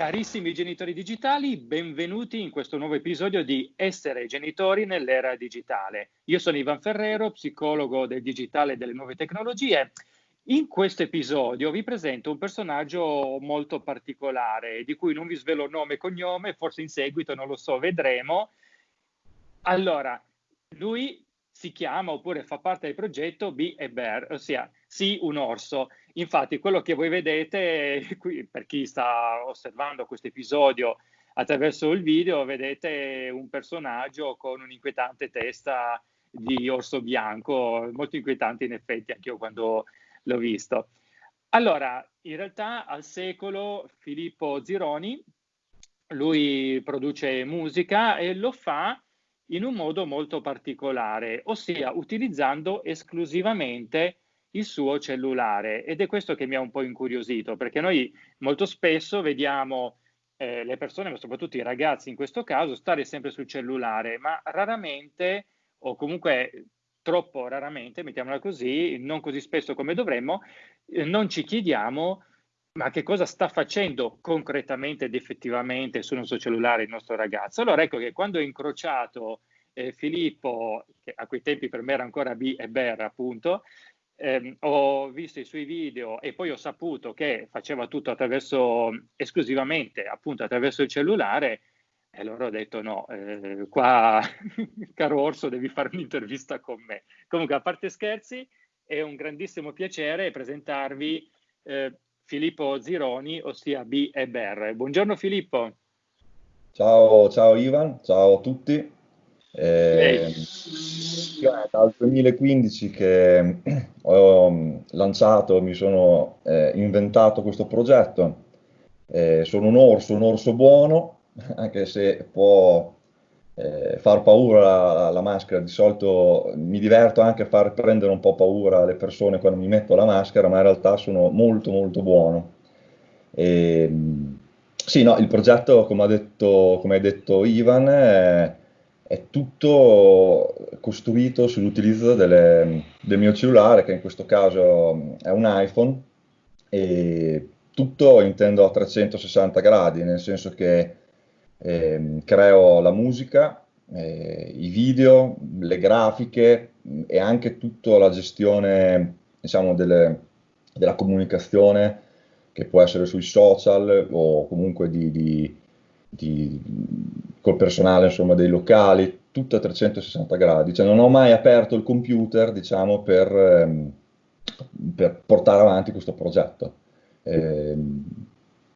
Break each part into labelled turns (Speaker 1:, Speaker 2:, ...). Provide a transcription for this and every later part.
Speaker 1: Carissimi genitori digitali, benvenuti in questo nuovo episodio di Essere genitori nell'era digitale. Io sono Ivan Ferrero, psicologo del digitale e delle nuove tecnologie. In questo episodio vi presento un personaggio molto particolare, di cui non vi svelo nome e cognome, forse in seguito non lo so, vedremo. Allora, lui si chiama oppure fa parte del progetto Be a Bear, ossia sì un orso. Infatti quello che voi vedete qui, per chi sta osservando questo episodio attraverso il video, vedete un personaggio con un'inquietante testa di orso bianco, molto inquietante in effetti anche io quando l'ho visto. Allora, in realtà al secolo Filippo Zironi, lui produce musica e lo fa in un modo molto particolare, ossia utilizzando esclusivamente il suo cellulare ed è questo che mi ha un po' incuriosito perché noi molto spesso vediamo eh, le persone, ma soprattutto i ragazzi in questo caso, stare sempre sul cellulare, ma raramente o comunque troppo raramente, mettiamola così, non così spesso come dovremmo, eh, non ci chiediamo ma che cosa sta facendo concretamente ed effettivamente sul nostro cellulare il nostro ragazzo? Allora ecco che quando ho incrociato eh, Filippo, che a quei tempi per me era ancora B e Ber appunto, ehm, ho visto i suoi video e poi ho saputo che faceva tutto attraverso, esclusivamente appunto attraverso il cellulare, e allora ho detto no, eh, qua caro Orso devi fare un'intervista con me. Comunque a parte scherzi, è un grandissimo piacere presentarvi eh, Filippo Zironi, ossia B e Ber. Buongiorno Filippo.
Speaker 2: Ciao, ciao Ivan, ciao a tutti. Eh, è dal 2015 che ho lanciato, mi sono eh, inventato questo progetto. Eh, sono un orso, un orso buono, anche se può eh, far paura la, la, maschera, di solito mi diverto anche a far prendere un po' paura alle persone quando mi metto la maschera, ma in realtà sono molto molto buono. E, sì, no, il progetto, come detto, come ha detto Ivan, è, è, tutto costruito sull'utilizzo delle, del mio cellulare, che in questo caso è un iPhone, e tutto intendo a 360 gradi, nel senso che eh, creo la musica, eh, i video, le grafiche e anche tutta la gestione diciamo, delle, della comunicazione che può essere sui social o comunque di, di, di, col personale insomma, dei locali, tutto a 360 gradi. Cioè, non ho mai aperto il computer diciamo, per, ehm, per portare avanti questo progetto. Eh,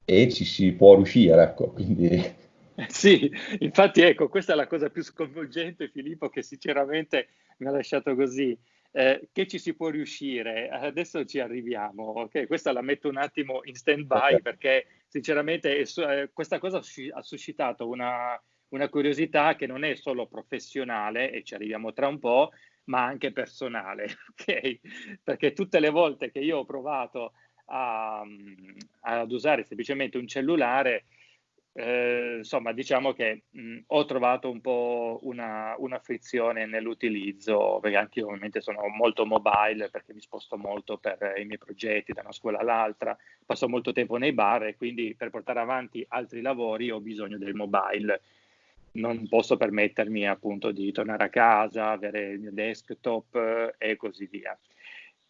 Speaker 2: e ci si può riuscire, ecco, quindi
Speaker 1: Sì, infatti ecco, questa è la cosa più sconvolgente, Filippo, che sinceramente mi ha lasciato così. Eh, che ci si può riuscire? Adesso ci arriviamo, ok? Questa la metto un attimo in stand-by okay. perché sinceramente eh, questa cosa ha suscitato una, una curiosità che non è solo professionale, e ci arriviamo tra un po', ma anche personale, ok? Perché tutte le volte che io ho provato a, ad usare semplicemente un cellulare, eh, insomma, diciamo che mh, ho trovato un po' una, una frizione nell'utilizzo, perché anche io ovviamente sono molto mobile perché mi sposto molto per i miei progetti da una scuola all'altra, passo molto tempo nei bar e quindi per portare avanti altri lavori ho bisogno del mobile. Non posso permettermi appunto di tornare a casa, avere il mio desktop eh, e così via.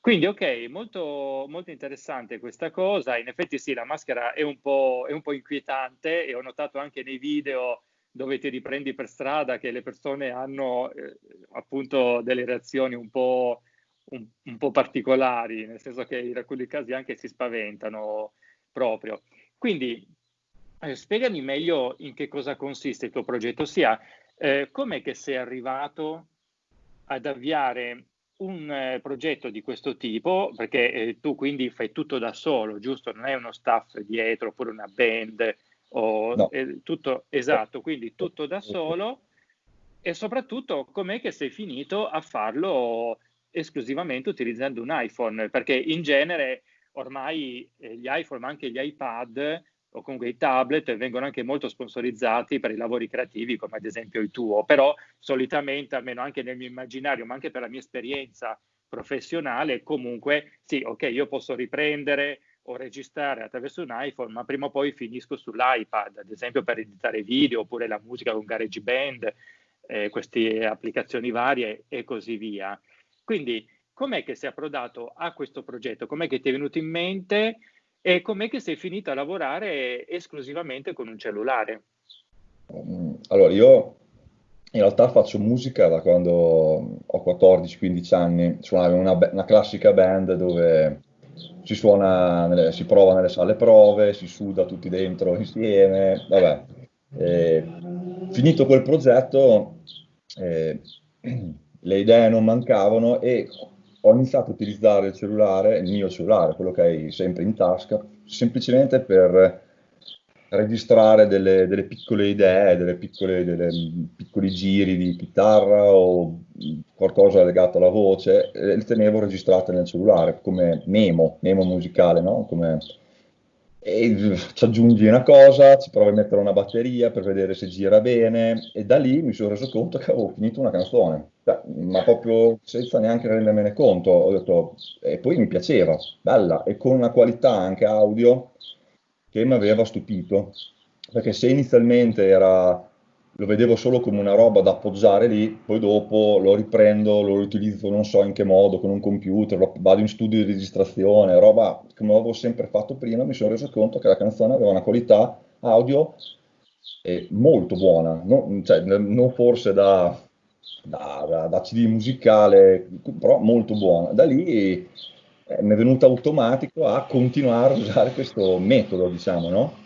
Speaker 1: Quindi ok, molto, molto interessante questa cosa, in effetti sì, la maschera è un, po', è un po' inquietante e ho notato anche nei video dove ti riprendi per strada che le persone hanno eh, appunto delle reazioni un po', un, un po', particolari, nel senso che in alcuni casi anche si spaventano proprio. Quindi eh, spiegami meglio in che cosa consiste il tuo progetto, ossia eh, com'è che sei arrivato ad avviare un eh, progetto di questo tipo, perché eh, tu quindi fai tutto da solo, giusto? Non hai uno staff dietro oppure una band o no. eh, tutto esatto, quindi tutto da solo e soprattutto com'è che sei finito a farlo esclusivamente utilizzando un iPhone? Perché in genere ormai eh, gli iPhone, ma anche gli iPad o comunque i tablet vengono anche molto sponsorizzati per i lavori creativi, come ad esempio il tuo, però solitamente, almeno anche nel mio immaginario, ma anche per la mia esperienza professionale, comunque sì, ok, io posso riprendere o registrare attraverso un iPhone, ma prima o poi finisco sull'iPad, ad esempio per editare video oppure la musica con GarageBand, eh, queste applicazioni varie e così via. Quindi com'è che sei approdato a questo progetto? Com'è che ti è venuto in mente e com'è che sei finito a lavorare esclusivamente con un cellulare?
Speaker 2: Allora, io in realtà faccio musica da quando ho 14-15 anni, suonavo in una, una, classica band dove si suona, nelle, si prova nelle sale prove, si suda tutti dentro insieme, vabbè. E, finito quel progetto, eh, le idee non mancavano e ho iniziato a utilizzare il cellulare, il mio cellulare, quello che hai sempre in tasca, semplicemente per registrare delle, delle piccole idee, delle piccole, delle piccoli giri di chitarra o qualcosa legato alla voce, e le tenevo registrate nel cellulare come memo, memo musicale, no? Come, e ci aggiungi una cosa, ci provi a mettere una batteria per vedere se gira bene. E da lì mi sono reso conto che avevo finito una canzone, cioè, ma proprio senza neanche rendermene conto, ho detto, e poi mi piaceva, bella, e con una qualità anche audio che mi aveva stupito, perché se inizialmente era, lo vedevo solo come una roba da appoggiare lì, poi dopo lo riprendo, lo riutilizzo non so in che modo, con un computer, vado in studio di registrazione, roba come avevo sempre fatto prima, mi sono reso conto che la canzone aveva una qualità audio molto buona, non, cioè, non forse da, da, da, da, CD musicale, però molto buona. Da lì eh, mi è venuto automatico a continuare a usare questo metodo, diciamo, no?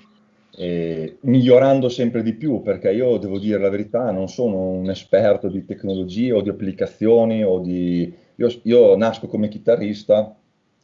Speaker 2: E migliorando sempre di più, perché io devo dire la verità, non sono un esperto di tecnologie o di applicazioni o di... Io, io nasco come chitarrista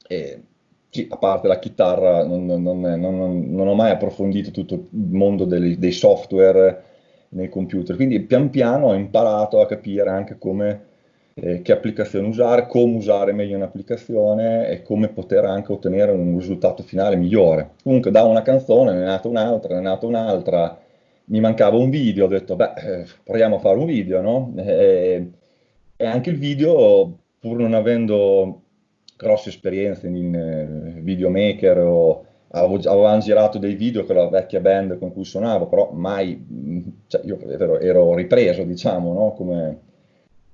Speaker 2: e sì, a parte la chitarra, non, non, non, non, ho mai approfondito tutto il mondo dei, dei software nei computer, quindi pian piano ho imparato a capire anche come eh, che applicazione usare, come usare meglio un'applicazione e come poter anche ottenere un risultato finale migliore. Comunque da una canzone ne è nata un'altra, ne è nata un'altra, mi mancava un video, ho detto beh, eh, proviamo a fare un video, no? E, e anche il video, pur non avendo grosse esperienze in eh, videomaker o avevamo girato dei video con la vecchia band con cui suonavo, però mai, cioè io ero, ero ripreso, diciamo, no? Come,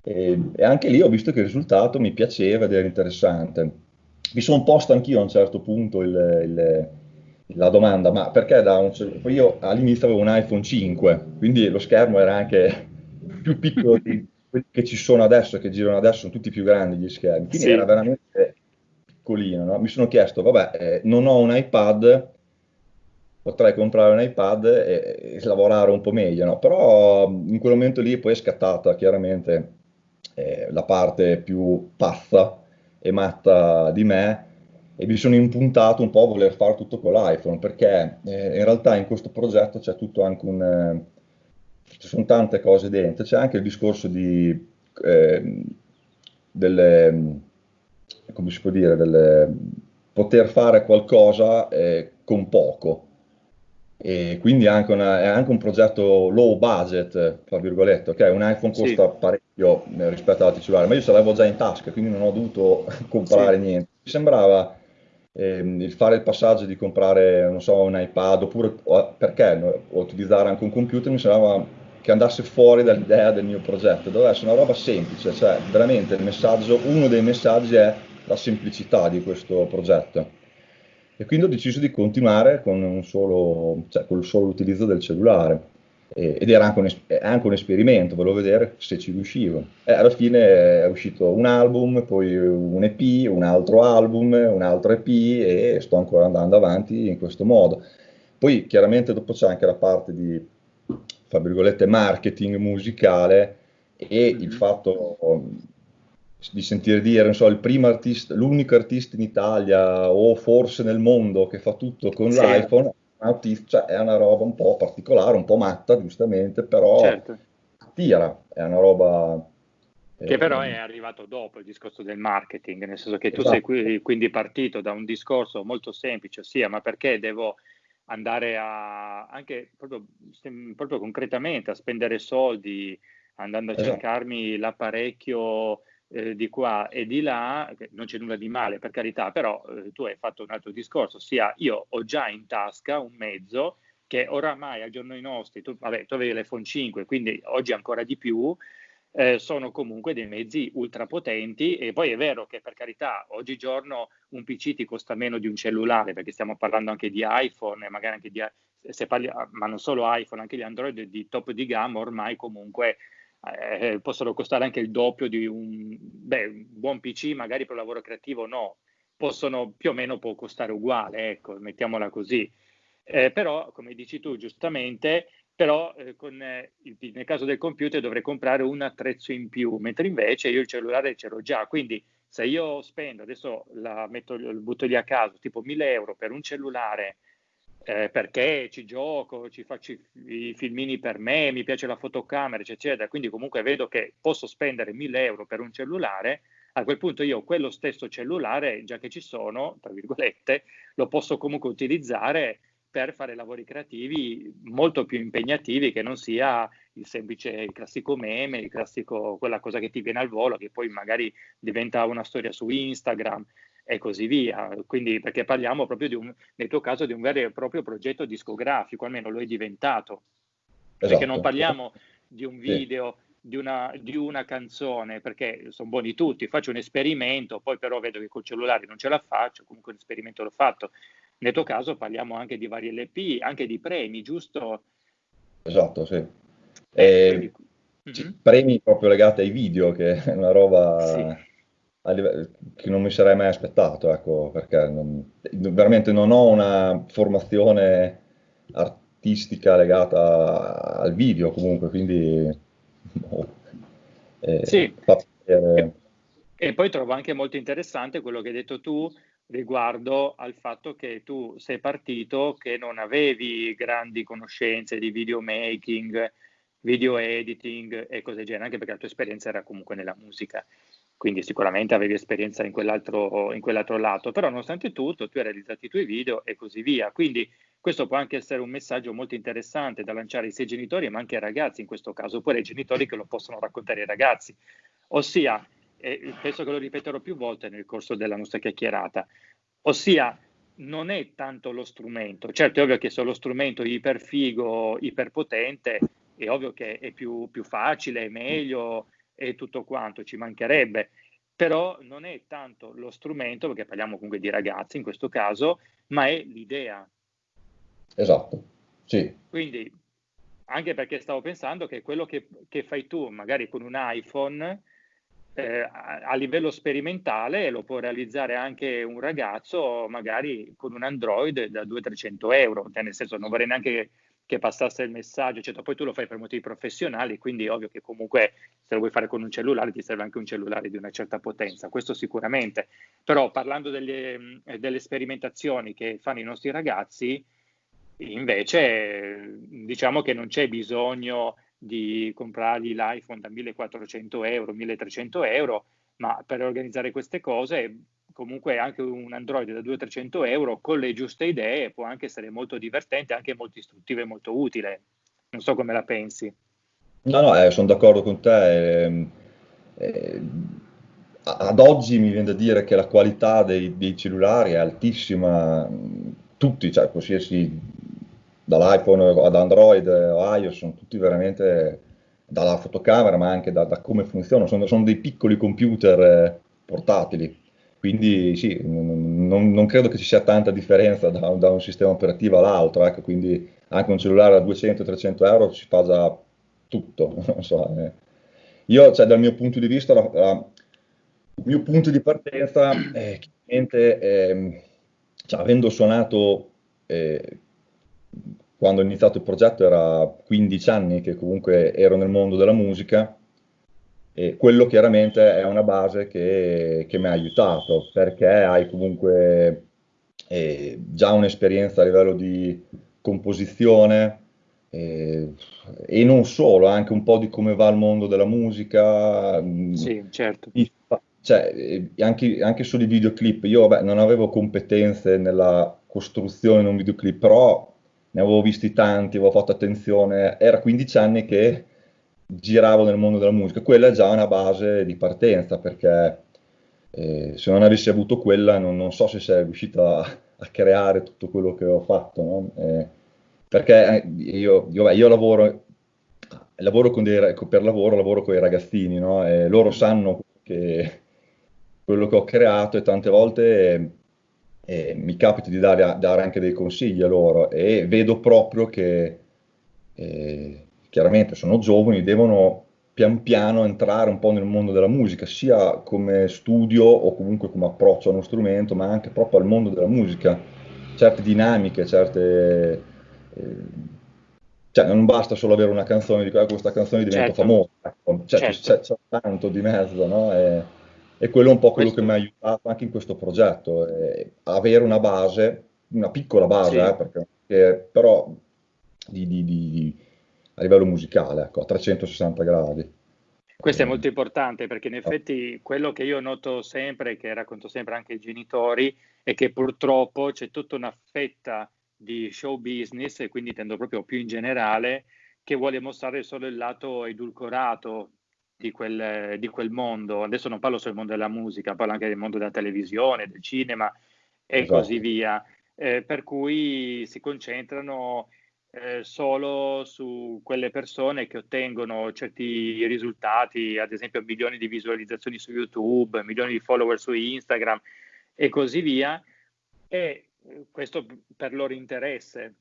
Speaker 2: e, e, anche lì ho visto che il risultato mi piaceva ed era interessante. Mi sono posto anch'io a un certo punto il, il, la domanda, ma perché da un Poi io all'inizio avevo un iPhone 5, quindi lo schermo era anche più piccolo di quelli che ci sono adesso, che girano adesso, sono tutti più grandi gli schermi, quindi sì. era veramente piccolino. No? Mi sono chiesto, vabbè, eh, non ho un iPad, potrei comprare un iPad e, e lavorare un po' meglio, no? però in quel momento lì poi è scattata chiaramente la parte più pazza e matta di me e mi sono impuntato un po' a voler fare tutto con l'iPhone perché eh, in realtà in questo progetto c'è tutto anche un... Eh, ci sono tante cose dentro, c'è anche il discorso di eh, delle, come si può dire, delle, poter fare qualcosa eh, con poco e quindi anche una, è anche un progetto low budget, tra virgolette, ok? Un iPhone costa sì. parecchio eh, rispetto all'altro cellulare, ma io ce l'avevo già in tasca, quindi non ho dovuto comprare sì. niente. Mi sembrava eh, il fare il passaggio di comprare, non so, un iPad, oppure perché no, utilizzare anche un computer, mi sembrava che andasse fuori dall'idea del mio progetto, doveva essere una roba semplice, cioè veramente il messaggio, uno dei messaggi è la semplicità di questo progetto e quindi ho deciso di continuare con, un solo, cioè, con il solo utilizzo del cellulare. E, ed era anche un, anche un, esperimento, volevo vedere se ci riuscivo. E alla fine è uscito un album, poi un EP, un altro album, un altro EP e sto ancora andando avanti in questo modo. Poi chiaramente dopo c'è anche la parte di, fra virgolette, marketing musicale e il mm-hmm. fatto di sentire dire, non so, il primo artista, l'unico artista in Italia o forse nel mondo che fa tutto con sì. l'iPhone, cioè, è una roba un po' particolare, un po' matta, giustamente, però certo. tira, è una roba...
Speaker 1: Che eh, però è arrivato dopo il discorso del marketing, nel senso che tu esatto. sei qui, quindi partito da un discorso molto semplice, ossia ma perché devo andare a, anche proprio, proprio concretamente a spendere soldi andando a esatto. cercarmi l'apparecchio eh, di qua e di là, non c'è nulla di male per carità, però eh, tu hai fatto un altro discorso, ossia io ho già in tasca un mezzo che oramai a giorni nostri, tu, vabbè, tu avevi l'iPhone 5, quindi oggi ancora di più, eh, sono comunque dei mezzi ultra potenti e poi è vero che per carità oggigiorno un PC ti costa meno di un cellulare perché stiamo parlando anche di iPhone magari anche di se parli, ma non solo iPhone, anche gli Android di top di gamma ormai comunque eh, possono costare anche il doppio di un, beh, un buon PC, magari per lavoro creativo no, possono più o meno può costare uguale, ecco, mettiamola così. Eh, però, come dici tu giustamente, però eh, con, eh, nel caso del computer dovrei comprare un attrezzo in più, mentre invece io il cellulare ce l'ho già, quindi se io spendo, adesso la metto, butto lì a caso, tipo 1000 euro per un cellulare eh, perché ci gioco, ci faccio i filmini per me, mi piace la fotocamera, eccetera, quindi comunque vedo che posso spendere 1000 euro per un cellulare, a quel punto io quello stesso cellulare, già che ci sono, tra virgolette, lo posso comunque utilizzare per fare lavori creativi molto più impegnativi che non sia il semplice, il classico meme, il classico, quella cosa che ti viene al volo, che poi magari diventa una storia su Instagram e così via. Quindi, perché parliamo proprio di un, nel tuo caso, di un vero e proprio progetto discografico, almeno lo è diventato. Esatto. Perché non parliamo di un video, sì. di, una, di una canzone, perché sono buoni tutti, faccio un esperimento, poi però vedo che col cellulare non ce la faccio, comunque un esperimento l'ho fatto nel tuo caso parliamo anche di vari LP, anche di premi, giusto?
Speaker 2: Esatto, sì. Eh, quindi... mm-hmm. Premi proprio legati ai video, che è una roba sì. Livello, che non mi sarei mai aspettato, ecco, perché non, veramente non ho una formazione artistica legata al video comunque, quindi...
Speaker 1: Oh, eh, sì. E, e poi trovo anche molto interessante quello che hai detto tu, riguardo al fatto che tu sei partito che non avevi grandi conoscenze di videomaking, video editing e cose del genere, anche perché la tua esperienza era comunque nella musica, quindi sicuramente avevi esperienza in quell'altro, in quell'altro lato, però nonostante tutto tu hai realizzato i tuoi video e così via, quindi questo può anche essere un messaggio molto interessante da lanciare ai genitori ma anche ai ragazzi in questo caso, oppure ai genitori che lo possono raccontare ai ragazzi, ossia e penso che lo ripeterò più volte nel corso della nostra chiacchierata, ossia non è tanto lo strumento, certo è ovvio che se lo strumento iperfigo, iperpotente, è ovvio che è più, più facile, è meglio e tutto quanto, ci mancherebbe, però non è tanto lo strumento, perché parliamo comunque di ragazzi in questo caso, ma è l'idea.
Speaker 2: Esatto, sì.
Speaker 1: Quindi, anche perché stavo pensando che quello che, che fai tu, magari con un iPhone, eh, a, livello sperimentale lo può realizzare anche un ragazzo magari con un Android da 200-300 euro, cioè nel senso non vorrei neanche che passasse il messaggio, eccetera. poi tu lo fai per motivi professionali, quindi ovvio che comunque se lo vuoi fare con un cellulare ti serve anche un cellulare di una certa potenza, questo sicuramente, però parlando delle, delle sperimentazioni che fanno i nostri ragazzi, invece diciamo che non c'è bisogno di comprargli l'iPhone da 1400 euro, 1300 euro, ma per organizzare queste cose comunque anche un Android da 200-300 euro con le giuste idee può anche essere molto divertente, anche molto istruttivo e molto utile. Non so come la pensi.
Speaker 2: No, no, eh, sono d'accordo con te. Eh, eh, ad oggi mi viene da dire che la qualità dei, dei cellulari è altissima, tutti, cioè qualsiasi dall'iPhone ad Android o iOS, sono tutti veramente dalla fotocamera, ma anche da, da come funzionano, sono, sono, dei piccoli computer eh, portatili. Quindi sì, non, non, credo che ci sia tanta differenza da, da un sistema operativo all'altro, ecco, quindi anche un cellulare a 200-300 euro ci fa già tutto. So, eh. Io, cioè, dal mio punto di vista, la, la, il mio punto di partenza è chiaramente, eh, cioè, avendo suonato eh, quando ho iniziato il progetto era 15 anni che comunque ero nel mondo della musica e quello chiaramente è una base che, che mi ha aiutato perché hai comunque eh, già un'esperienza a livello di composizione eh, e non solo, anche un po' di come va il mondo della musica.
Speaker 1: Sì, certo.
Speaker 2: Cioè, eh, anche, anche solo i videoclip, io vabbè, non avevo competenze nella costruzione di un videoclip, però ne avevo visti tanti, avevo fatto attenzione, era 15 anni che giravo nel mondo della musica. Quella è già una base di partenza perché eh, se non avessi avuto quella non, non so se sarei riuscito a, a, creare tutto quello che ho fatto. No? Eh, perché eh, io, io, io lavoro, lavoro dei, per lavoro, lavoro con i ragazzini, no? e loro sanno che quello che ho creato e tante volte eh, mi capita di dare, dare, anche dei consigli a loro e vedo proprio che eh, chiaramente sono giovani, devono pian piano entrare un po' nel mondo della musica, sia come studio o comunque come approccio a uno strumento, ma anche proprio al mondo della musica, certe dinamiche, certe... Eh, cioè non basta solo avere una canzone di questa canzone diventa certo. famosa, ecco. cioè, certo. c'è, c'è, tanto di mezzo, no? E, e quello è un po' quello questo... che mi ha aiutato anche in questo progetto, eh, avere una base, una piccola base, sì. eh, perché, eh, però di, di, di, a livello musicale, ecco, a 360 gradi.
Speaker 1: Questo è molto importante perché in effetti quello che io noto sempre, che racconto sempre anche ai genitori, è che purtroppo c'è tutta una fetta di show business, e quindi intendo proprio più in generale, che vuole mostrare solo il lato edulcorato di quel, di quel mondo. Adesso non parlo solo del mondo della musica, parlo anche del mondo della televisione, del cinema e esatto. così via. Eh, per cui si concentrano eh, solo su quelle persone che ottengono certi risultati, ad esempio milioni di visualizzazioni su YouTube, milioni di follower su Instagram e così via, e eh, questo per loro interesse.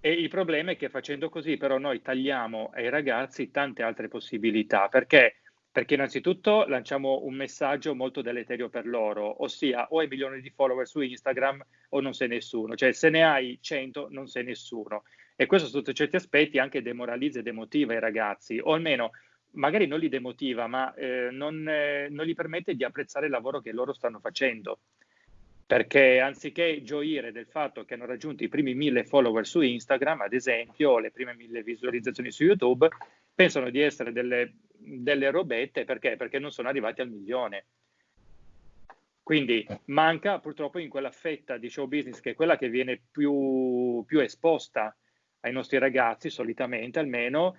Speaker 1: E il problema è che facendo così però noi tagliamo ai ragazzi tante altre possibilità, perché? Perché innanzitutto lanciamo un messaggio molto deleterio per loro, ossia o hai milioni di follower su Instagram o non sei nessuno, cioè se ne hai 100 non sei nessuno e questo sotto certi aspetti anche demoralizza e demotiva i ragazzi, o almeno magari non li demotiva, ma eh, non, eh, non, gli permette di apprezzare il lavoro che loro stanno facendo. Perché anziché gioire del fatto che hanno raggiunto i primi mille follower su Instagram, ad esempio, o le prime mille visualizzazioni su YouTube, pensano di essere delle, delle robette perché? Perché non sono arrivati al milione. Quindi manca purtroppo in quella fetta di show business che è quella che viene più, più esposta ai nostri ragazzi, solitamente almeno,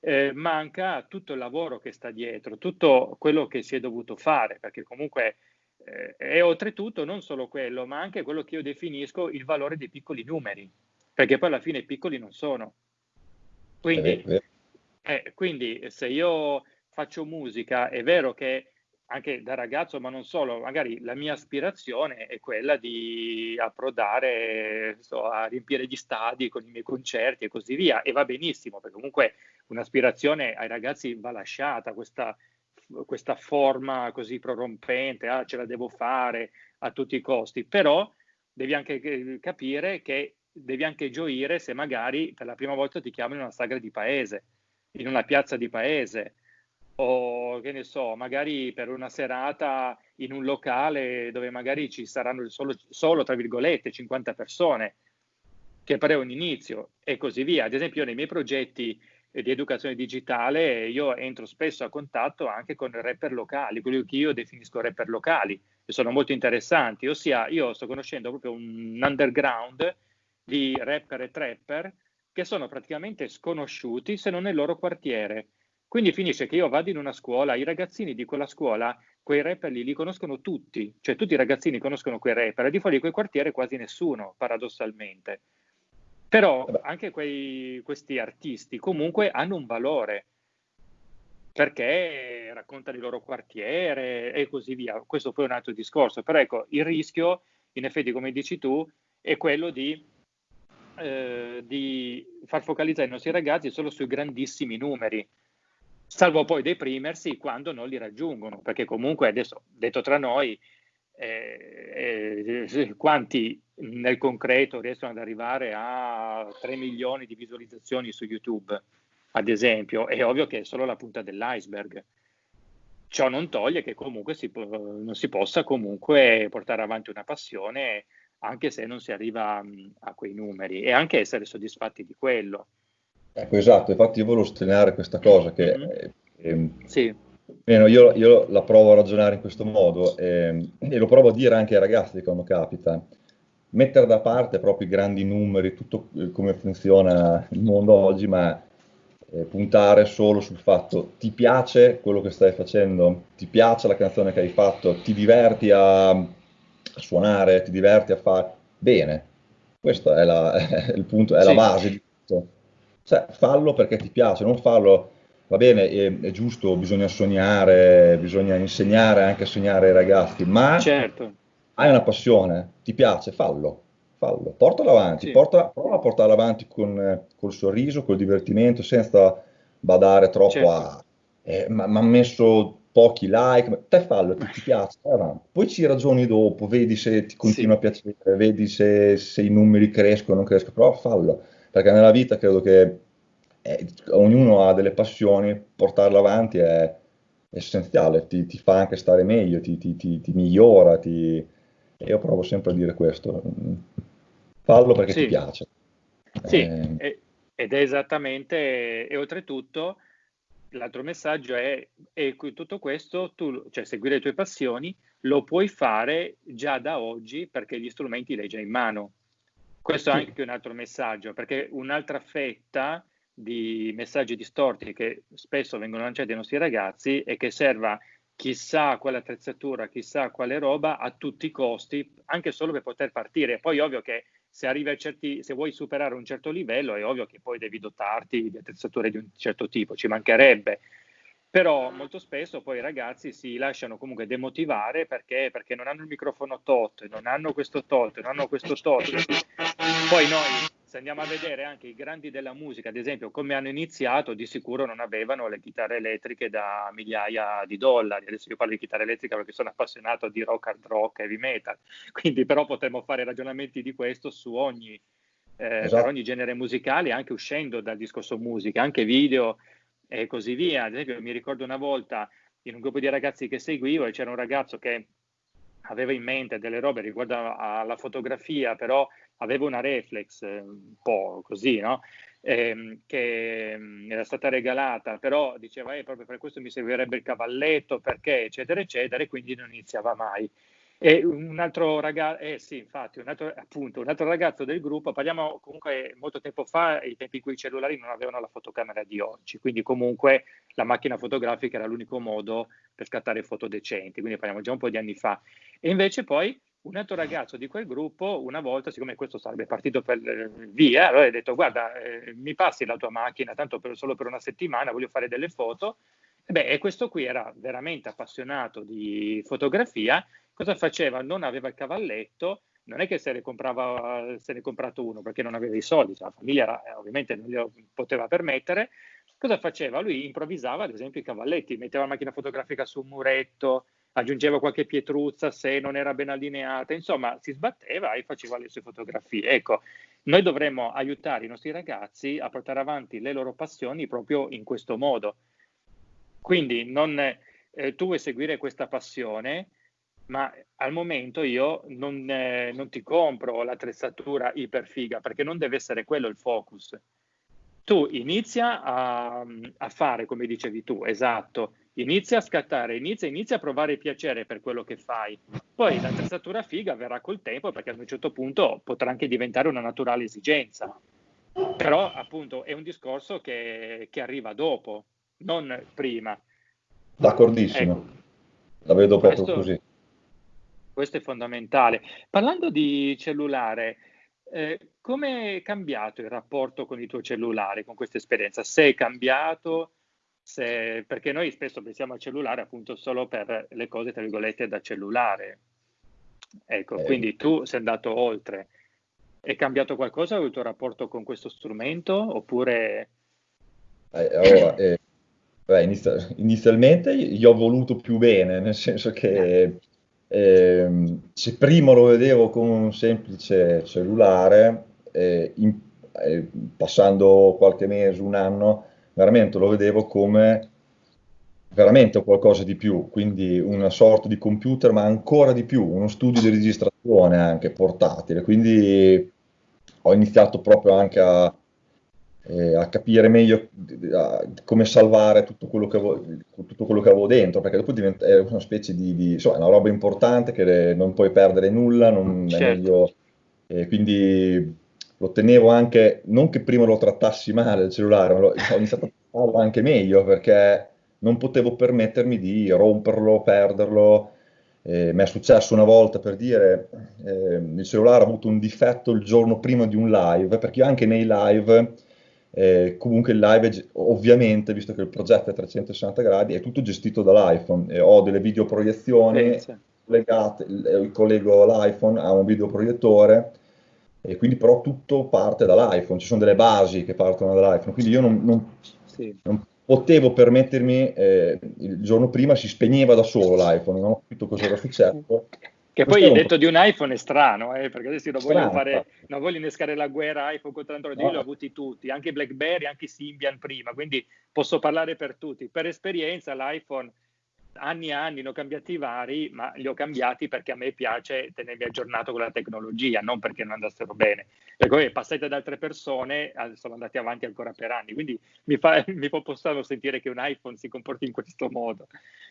Speaker 1: eh, manca tutto il lavoro che sta dietro, tutto quello che si è dovuto fare, perché comunque eh, è oltretutto non solo quello, ma anche quello che io definisco il valore dei piccoli numeri, perché poi alla fine i piccoli non sono. Quindi, eh, quindi se io faccio musica, è vero che anche da ragazzo, ma non solo, magari la mia aspirazione è quella di approdare so, a riempire gli stadi con i miei concerti e così via, e va benissimo, perché comunque un'aspirazione ai ragazzi va lasciata, questa, questa forma così prorompente, ah, ce la devo fare a tutti i costi, però devi anche capire che devi anche gioire se magari per la prima volta ti chiamano in una sagra di paese, in una piazza di paese, o che ne so, magari per una serata in un locale dove magari ci saranno solo, solo tra virgolette 50 persone, che però è un inizio e così via. Ad esempio, nei miei progetti di educazione digitale io entro spesso a contatto anche con rapper locali, quelli che io definisco rapper locali, che sono molto interessanti, ossia io sto conoscendo proprio un underground di rapper e trapper che sono praticamente sconosciuti se non nel loro quartiere quindi finisce che io vado in una scuola, i ragazzini di quella scuola, quei rapper lì li conoscono tutti, cioè tutti i ragazzini conoscono quei rapper, e di fuori di quel quartiere quasi nessuno, paradossalmente. Però anche quei, questi artisti comunque hanno un valore, perché raccontano il loro quartiere e così via. Questo poi è un altro discorso, però ecco, il rischio, in effetti, come dici tu, è quello di, eh, di far focalizzare i nostri ragazzi solo sui grandissimi numeri salvo poi deprimersi quando non li raggiungono, perché comunque adesso, detto tra noi, eh, eh, quanti nel concreto riescono ad arrivare a 3 milioni di visualizzazioni su YouTube, ad esempio, è ovvio che è solo la punta dell'iceberg. Ciò non toglie che comunque si non si possa comunque portare avanti una passione anche se non si arriva mh, a quei numeri e anche essere soddisfatti di quello.
Speaker 2: Ecco, esatto, infatti io volevo sottolineare questa cosa che mm-hmm. eh, sì. Meno, io, io, la provo a ragionare in questo modo eh, e lo provo a dire anche ai ragazzi quando capita. Mettere da parte proprio i grandi numeri, tutto come funziona il mondo oggi, ma eh, puntare solo sul fatto ti piace quello che stai facendo, ti piace la canzone che hai fatto, ti diverti a, a suonare, ti diverti a fare bene. Questo è, la, è il punto, è sì. la base di tutto. Cioè, fallo perché ti piace, non fallo va bene, è, è, giusto, bisogna sognare, bisogna insegnare anche a sognare ai ragazzi, ma certo. hai una passione, ti piace, fallo, fallo, portalo avanti, sì. porta, prova a portarlo avanti con col sorriso, col divertimento, senza badare troppo certo. a... Eh, ma ha messo pochi like, te fallo, ti, ti piace, poi ci ragioni dopo, vedi se ti continua sì. a piacere, vedi se, se i numeri crescono o non crescono, però fallo, perché nella vita credo che eh, ognuno ha delle passioni, portarle avanti è essenziale, ti, ti fa anche stare meglio, ti, ti, ti migliora, io provo sempre a dire questo, fallo perché sì. ti piace.
Speaker 1: Sì, eh, ed è esattamente, e oltretutto l'altro messaggio è, e tutto questo, tu, cioè seguire le tue passioni, lo puoi fare già da oggi perché gli strumenti li hai già in mano. Questo è anche un altro messaggio, perché un'altra fetta di messaggi distorti che spesso vengono lanciati ai nostri ragazzi e che serva chissà quale attrezzatura, chissà quale roba a tutti i costi, anche solo per poter partire. Poi ovvio che se arrivi a certi, se vuoi superare un certo livello, è ovvio che poi devi dotarti di attrezzature di un certo tipo, ci mancherebbe. Però molto spesso poi i ragazzi si lasciano comunque demotivare perché, perché non hanno il microfono tot, non hanno questo tot, non hanno questo tot. Poi noi se andiamo a vedere anche i grandi della musica, ad esempio, come hanno iniziato, di sicuro non avevano le chitarre elettriche da migliaia di dollari. Adesso io parlo di chitarra elettrica perché sono appassionato di rock, hard rock, heavy metal, quindi però potremmo fare ragionamenti di questo su ogni, eh, esatto. per ogni genere musicale, anche uscendo dal discorso musica, anche video e così via. Ad esempio, mi ricordo una volta in un gruppo di ragazzi che seguivo e c'era un ragazzo che aveva in mente delle robe riguardo alla fotografia, però aveva una reflex eh, un po' così, no? Eh, che mm, era stata regalata, però diceva eh, proprio per questo mi servirebbe il cavalletto, perché eccetera eccetera, e quindi non iniziava mai. E un altro ragazzo, eh sì, infatti, un altro, appunto, un altro ragazzo del gruppo, parliamo comunque molto tempo fa, i tempi in cui i cellulari non avevano la fotocamera di oggi, quindi comunque la macchina fotografica era l'unico modo per scattare foto decenti, quindi parliamo già un po' di anni fa. E invece poi un altro ragazzo di quel gruppo, una volta, siccome questo sarebbe partito per via, allora ha detto guarda, eh, mi passi la tua macchina, tanto per, solo per una settimana, voglio fare delle foto. E, beh, e questo qui era veramente appassionato di fotografia Cosa faceva? Non aveva il cavalletto, non è che se ne, comprava, se ne comprato uno perché non aveva i soldi, cioè la famiglia era, eh, ovviamente non glielo poteva permettere. Cosa faceva? Lui improvvisava, ad esempio, i cavalletti, metteva la macchina fotografica su un muretto, aggiungeva qualche pietruzza se non era ben allineata, insomma, si sbatteva e faceva le sue fotografie. Ecco, noi dovremmo aiutare i nostri ragazzi a portare avanti le loro passioni proprio in questo modo. Quindi non, eh, tu vuoi seguire questa passione, ma al momento io non, eh, non ti compro l'attrezzatura iperfiga perché non deve essere quello il focus. Tu inizia a, a, fare come dicevi tu, esatto, inizia a scattare, inizia, inizia a provare piacere per quello che fai. Poi l'attrezzatura figa verrà col tempo perché ad un certo punto potrà anche diventare una naturale esigenza. Però appunto è un discorso che, che arriva dopo, non prima.
Speaker 2: D'accordissimo, ecco. la vedo proprio Questo, così
Speaker 1: questo è fondamentale. Parlando di cellulare, eh, come è cambiato il rapporto con il tuo cellulare, con questa esperienza? Se è cambiato, se, perché noi spesso pensiamo al cellulare appunto solo per le cose, tra virgolette, da cellulare. Ecco, eh. quindi tu sei andato oltre. È cambiato qualcosa il tuo rapporto con questo strumento oppure...
Speaker 2: Eh, allora, eh, beh, inizia- inizialmente gli ho voluto più bene, nel senso che eh. Se prima lo vedevo con un semplice cellulare, eh, in, eh, passando qualche mese, un anno, veramente lo vedevo come veramente qualcosa di più, quindi una sorta di computer, ma ancora di più, uno studio di registrazione anche portatile. Quindi ho iniziato proprio anche a, eh, a capire meglio a, come salvare tutto quello, che avevo, tutto quello che avevo dentro, perché dopo diventa, è una specie di, di insomma, una roba importante che non puoi perdere nulla, non certo. è meglio, eh, quindi lo tenevo anche, non che prima lo trattassi male il cellulare, ma lo, ho iniziato a sfruttarlo anche meglio perché non potevo permettermi di romperlo, perderlo. Eh, mi è successo una volta per dire eh, il cellulare ha avuto un difetto il giorno prima di un live, perché io anche nei live, eh, comunque il live ovviamente, visto che il progetto è a 360 gradi, è tutto gestito dall'iPhone. ho delle videoproiezioni legate, collego l'iPhone a un videoproiettore e quindi però tutto parte dall'iPhone, ci sono delle basi che partono dall'iPhone, quindi io non, non, sì. non potevo permettermi, eh, il giorno prima si spegneva da solo l'iPhone, non ho capito cosa era successo.
Speaker 1: Che poi il detto di un iPhone è strano, eh, perché adesso non voglio, fare, non voglio innescare la guerra iPhone contro Android, io no. li ho avuti tutti, anche BlackBerry, anche Symbian prima, quindi posso parlare per tutti. Per esperienza l'iPhone anni e anni ne ho cambiati vari, ma li ho cambiati perché a me piace tenermi aggiornato con la tecnologia, non perché non andassero bene. E poi passate ad altre persone, sono andati avanti ancora per anni, quindi mi fa, mi fa strano sentire che un iPhone si comporti in questo modo.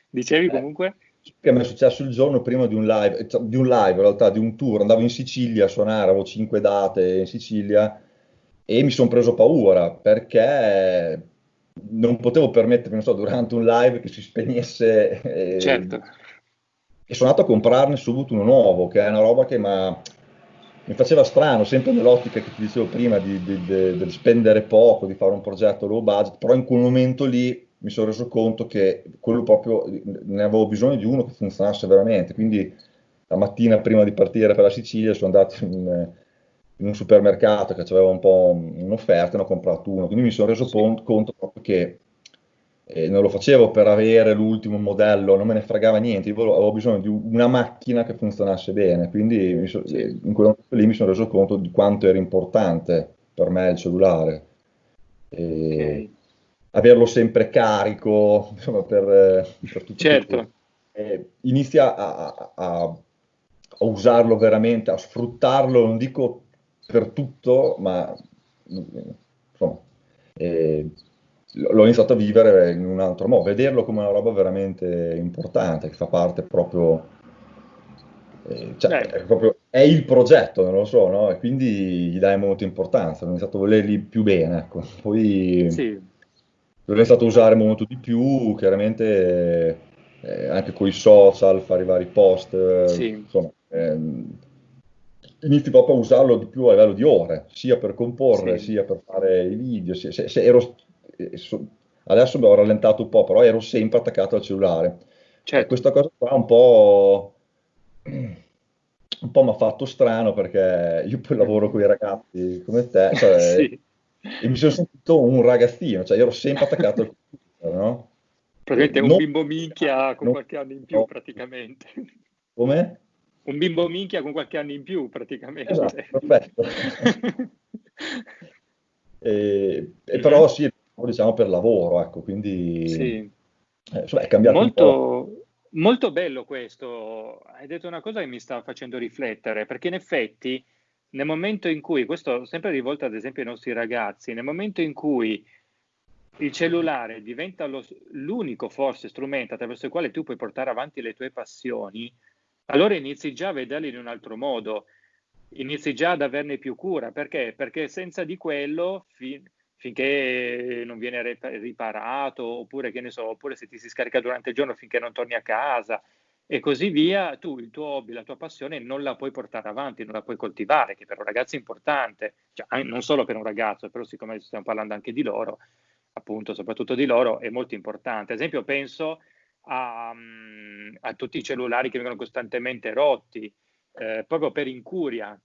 Speaker 1: Dicevi comunque?
Speaker 2: Che mi è successo il giorno prima di un live, cioè, di un live in realtà, di un tour, andavo in Sicilia a suonare, avevo cinque date in Sicilia e mi sono preso paura perché non potevo permettermi, non so, durante un live che si spegnesse.
Speaker 1: Eh, certo.
Speaker 2: E sono andato a comprarne subito uno nuovo, che è una roba che mi faceva strano, sempre nell'ottica che ti dicevo prima di, di, di, di, spendere poco, di fare un progetto low budget, però in quel momento lì mi sono reso conto che quello proprio ne avevo bisogno di uno che funzionasse veramente. Quindi la mattina prima di partire per la Sicilia sono andato in in un supermercato che aveva un po' un'offerta ne ho comprato uno, quindi mi sono reso sì. conto proprio che eh, non lo facevo per avere l'ultimo modello, non me ne fregava niente, io avevo bisogno di una macchina che funzionasse bene, quindi so, sì. in quel momento lì mi sono reso conto di quanto era importante per me il cellulare. Okay. Averlo sempre carico, insomma, per, per tutto
Speaker 1: certo.
Speaker 2: Eh, inizia a, a, a, usarlo veramente, a sfruttarlo, non dico per tutto, ma insomma, eh, l'ho iniziato a vivere in un altro modo, vederlo come una roba veramente importante, che fa parte proprio, eh, cioè, è, proprio è, il progetto, non lo so, no? E quindi gli dai molta importanza, ho iniziato a volerli più bene, ecco. Poi sì. l'ho iniziato a usare molto di più, chiaramente eh, anche con i social, fare i vari post, sì. insomma, ehm, inizi proprio a usarlo di più a livello di ore, sia per comporre, sì. sia per fare i video. Se, se, se ero, eh, adesso mi ho rallentato un po', però ero sempre attaccato al cellulare. Certo. questa cosa qua un po', un po' mi ha fatto strano perché io poi lavoro con i ragazzi come te cioè, sì. e mi sono sentito un ragazzino, cioè io ero sempre attaccato al computer, no?
Speaker 1: Praticamente un non, bimbo minchia con non, qualche anno in più no. praticamente.
Speaker 2: Come?
Speaker 1: Un bimbo minchia con qualche anno in più praticamente.
Speaker 2: Esatto, perfetto. e, e, però sì, diciamo per lavoro, ecco, quindi
Speaker 1: sì.
Speaker 2: eh, insomma, è cambiato
Speaker 1: molto, molto bello questo. Hai detto una cosa che mi sta facendo riflettere, perché in effetti nel momento in cui, questo sempre rivolto ad esempio ai nostri ragazzi, nel momento in cui il cellulare diventa lo, l'unico forse strumento attraverso il quale tu puoi portare avanti le tue passioni, allora inizi già a vederli in un altro modo, inizi già ad averne più cura. Perché? Perché senza di quello, fin, finché non viene riparato, oppure, che ne so, oppure se ti si scarica durante il giorno finché non torni a casa e così via, tu il tuo hobby, la tua passione non la puoi portare avanti, non la puoi coltivare, che per un ragazzo è importante, cioè, non solo per un ragazzo, però siccome stiamo parlando anche di loro, appunto, soprattutto di loro, è molto importante. Ad esempio, penso a, a tutti i cellulari che vengono costantemente rotti, eh, proprio per incuria.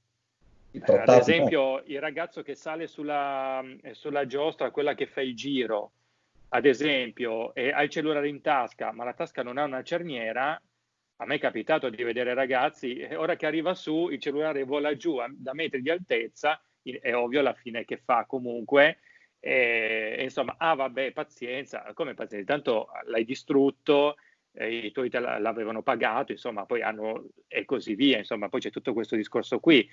Speaker 1: Ad esempio, il ragazzo che sale sulla, eh, sulla giostra, quella che fa il giro, ad esempio, e ha il cellulare in tasca, ma la tasca non ha una cerniera, a me è capitato di vedere ragazzi, ora che arriva su, il cellulare vola giù da metri di altezza, è ovvio alla fine che fa comunque, e, insomma, ah vabbè, pazienza, come pazienza, tanto l'hai distrutto, eh, i tuoi te l'avevano pagato, insomma, poi hanno e così via, insomma, poi c'è tutto questo discorso qui.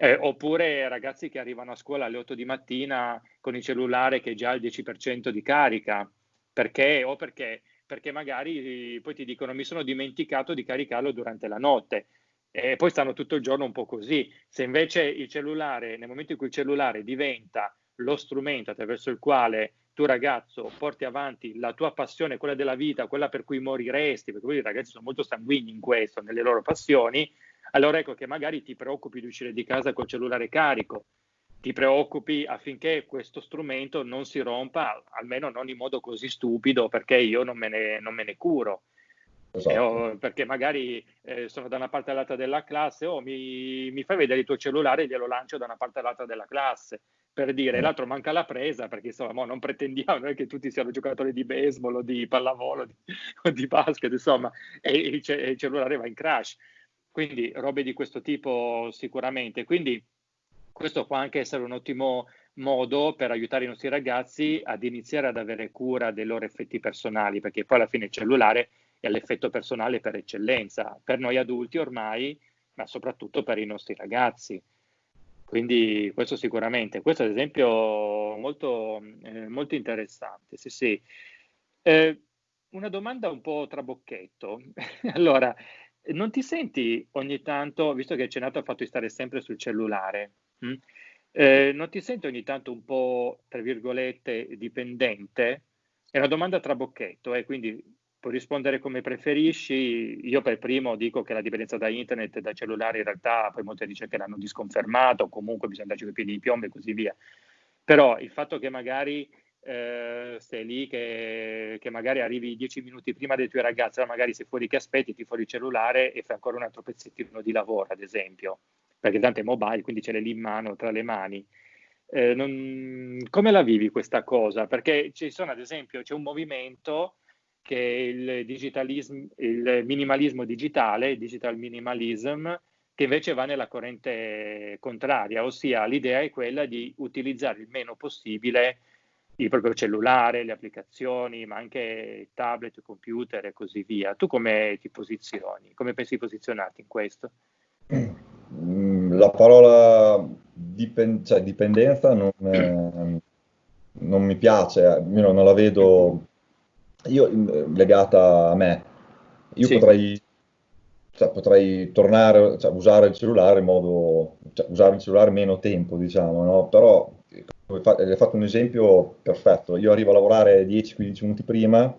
Speaker 1: Eh, oppure ragazzi che arrivano a scuola alle 8 di mattina con il cellulare che già ha il 10% di carica, perché? O perché? Perché magari poi ti dicono mi sono dimenticato di caricarlo durante la notte e poi stanno tutto il giorno un po' così. Se invece il cellulare, nel momento in cui il cellulare diventa lo strumento attraverso il quale tu ragazzo porti avanti la tua passione, quella della vita, quella per cui moriresti, perché i ragazzi sono molto sanguigni in questo, nelle loro passioni, allora ecco che magari ti preoccupi di uscire di casa col cellulare carico, ti preoccupi affinché questo strumento non si rompa, almeno non in modo così stupido, perché io non me ne, non me ne curo. Esatto. Eh, oh, perché magari eh, sono da una parte all'altra della classe, o oh, mi, mi, fai vedere il tuo cellulare e glielo lancio da una parte all'altra della classe, per dire, mm. l'altro manca la presa, perché insomma non pretendiamo non che tutti siano giocatori di baseball o di pallavolo di, o di basket, insomma, e il, il cellulare va in crash. Quindi robe di questo tipo sicuramente. Quindi questo può anche essere un ottimo modo per aiutare i nostri ragazzi ad iniziare ad avere cura dei loro effetti personali, perché poi alla fine il cellulare è l'effetto personale per eccellenza, per noi adulti ormai, ma soprattutto per i nostri ragazzi. Quindi questo sicuramente, questo ad esempio molto, eh, molto interessante. Sì, sì. Eh, una domanda un po' trabocchetto. allora, non ti senti ogni tanto, visto che hai cenato al fatto di stare sempre sul cellulare, mh? Mm, eh, non ti senti ogni tanto un po', tra virgolette, dipendente? È una domanda trabocchetto, eh, quindi puoi rispondere come preferisci. Io per primo dico che la dipendenza da internet e da cellulare in realtà poi molte ricerche l'hanno disconfermato, comunque bisogna darci i piedi di piombo e così via. Però il fatto che magari eh, stai lì, che, che, magari arrivi dieci minuti prima dei tuoi ragazzi, magari sei fuori che aspetti, ti fuori il cellulare e fai ancora un altro pezzettino di lavoro, ad esempio, perché tanto è mobile, quindi ce l'hai lì in mano, tra le mani. Eh, non, come la vivi questa cosa? Perché ci sono, ad esempio, c'è un movimento che il, il minimalismo digitale, digital minimalism, che invece va nella corrente contraria, ossia l'idea è quella di utilizzare il meno possibile il proprio cellulare, le applicazioni, ma anche tablet, computer e così via. Tu come ti posizioni? Come pensi di posizionarti in questo?
Speaker 2: Mm, la parola dipen- cioè, dipendenza non, eh, non, mi piace, io non la vedo io, mm, legata a me. Io sì. potrei, cioè, potrei tornare, cioè, usare il cellulare in modo, cioè, usare il cellulare meno tempo, diciamo, no? Però hai fatto un esempio perfetto. Io arrivo a lavorare 10-15 minuti prima,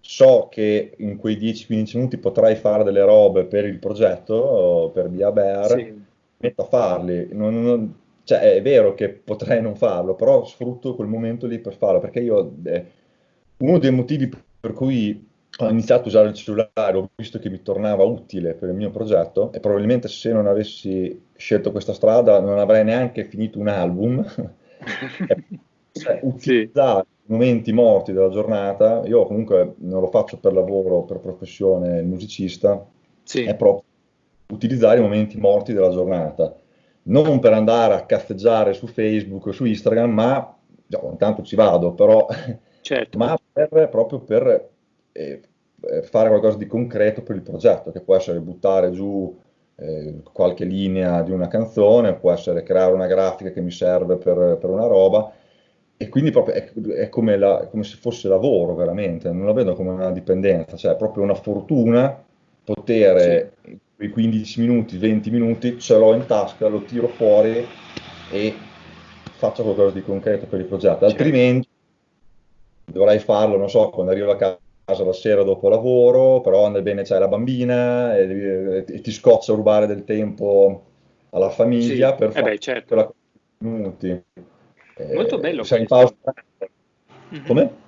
Speaker 2: so che in quei 10-15 minuti potrai fare delle robe per il progetto, per Via Bear, sì. metto a farli. Non, non, cioè, è vero che potrei non farlo, però sfrutto quel momento lì per farlo, perché io, eh, uno dei motivi per cui ho iniziato a usare il cellulare, ho visto che mi tornava utile per il mio progetto e probabilmente se non avessi scelto questa strada non avrei neanche finito un album cioè, utilizzare sì. i momenti morti della giornata, io comunque non lo faccio per lavoro, per professione musicista, sì. è proprio utilizzare i momenti morti della giornata, non per andare a caffeggiare su Facebook o su Instagram, ma no, intanto ci vado, però, certo. ma per, proprio per eh, fare qualcosa di concreto per il progetto, che può essere buttare giù eh, qualche linea di una canzone, può essere creare una grafica che mi serve per, per una roba, e quindi proprio è, è come, la, come, se fosse lavoro veramente, non la vedo come una dipendenza, cioè è proprio una fortuna poter sì. quei 15 minuti, 20 minuti, ce l'ho in tasca, lo tiro fuori e faccio qualcosa di concreto per il progetto, altrimenti dovrei farlo, non so, quando arrivo a casa la sera dopo lavoro, però andai bene c'hai la bambina e, e, ti scoccia rubare del tempo alla famiglia
Speaker 1: sì.
Speaker 2: per
Speaker 1: eh fare beh, certo.
Speaker 2: quella minuti.
Speaker 1: Molto eh, bello.
Speaker 2: Sei in pausa. Mm-hmm. Come?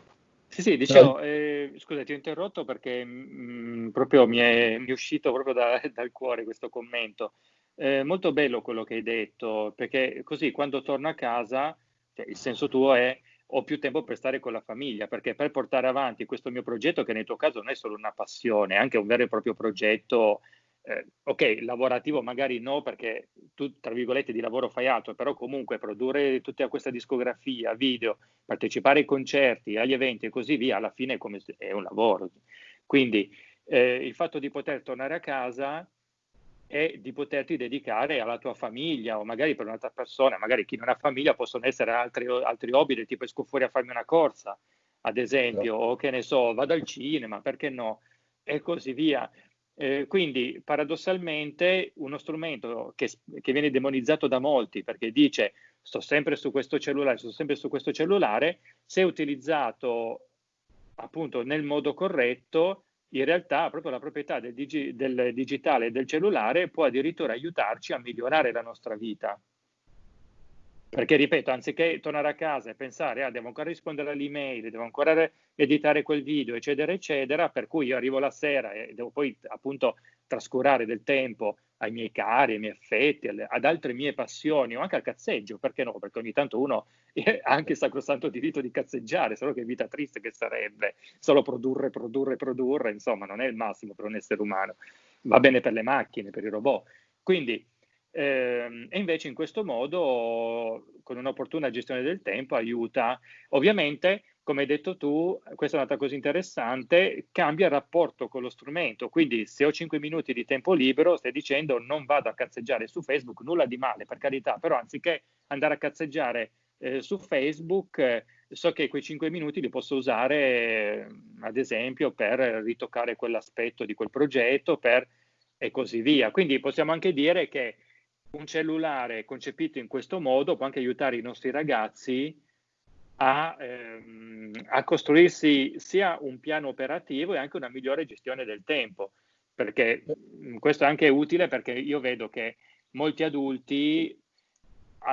Speaker 1: Sì, sì, dicevo, eh, scusa, ti ho interrotto perché mh, mm, proprio mi è, mi è, uscito proprio da, dal cuore questo commento. Eh, molto bello quello che hai detto, perché così quando torno a casa, cioè, il senso tuo è ho più tempo per stare con la famiglia, perché per portare avanti questo mio progetto, che nel tuo caso non è solo una passione, è anche un vero e proprio progetto, eh, ok, lavorativo magari no, perché tu, tra virgolette, di lavoro fai altro, però comunque produrre tutta questa discografia, video, partecipare ai concerti, agli eventi e così via, alla fine è, come, è un lavoro. Quindi eh, il fatto di poter tornare a casa e di poterti dedicare alla tua famiglia o magari per un'altra persona, magari chi non ha famiglia possono essere altri, altri hobby del tipo esco fuori a farmi una corsa, ad esempio, no. o che ne so, vado al cinema, perché no, e così via. Eh, quindi paradossalmente uno strumento che, che, viene demonizzato da molti perché dice sto sempre su questo cellulare, sto sempre su questo cellulare, se utilizzato appunto nel modo corretto, in realtà proprio la proprietà del, digi- del digitale e del cellulare può addirittura aiutarci a migliorare la nostra vita. Perché, ripeto, anziché tornare a casa e pensare, ah, devo ancora rispondere all'email, devo ancora editare quel video, eccetera, eccetera, per cui io arrivo la sera e devo poi appunto trascurare del tempo ai miei cari, ai miei affetti, alle, ad altre mie passioni o anche al cazzeggio, perché no? Perché ogni tanto uno ha anche il sacrosanto diritto di cazzeggiare, solo che vita triste che sarebbe, solo produrre, produrre, produrre, insomma, non è il massimo per un essere umano. Va bene per le macchine, per i robot. Quindi eh, e invece in questo modo, con un'opportuna gestione del tempo, aiuta. Ovviamente, come hai detto tu, questa è un'altra cosa interessante, cambia il rapporto con lo strumento. Quindi se ho 5 minuti di tempo libero, stai dicendo non vado a cazzeggiare su Facebook, nulla di male, per carità, però anziché andare a cazzeggiare eh, su Facebook, eh, so che quei 5 minuti li posso usare, eh, ad esempio, per ritoccare quell'aspetto di quel progetto, per e così via. Quindi possiamo anche dire che un cellulare concepito in questo modo può anche aiutare i nostri ragazzi a, ehm, a, costruirsi sia un piano operativo e anche una migliore gestione del tempo, perché questo è anche utile perché io vedo che molti adulti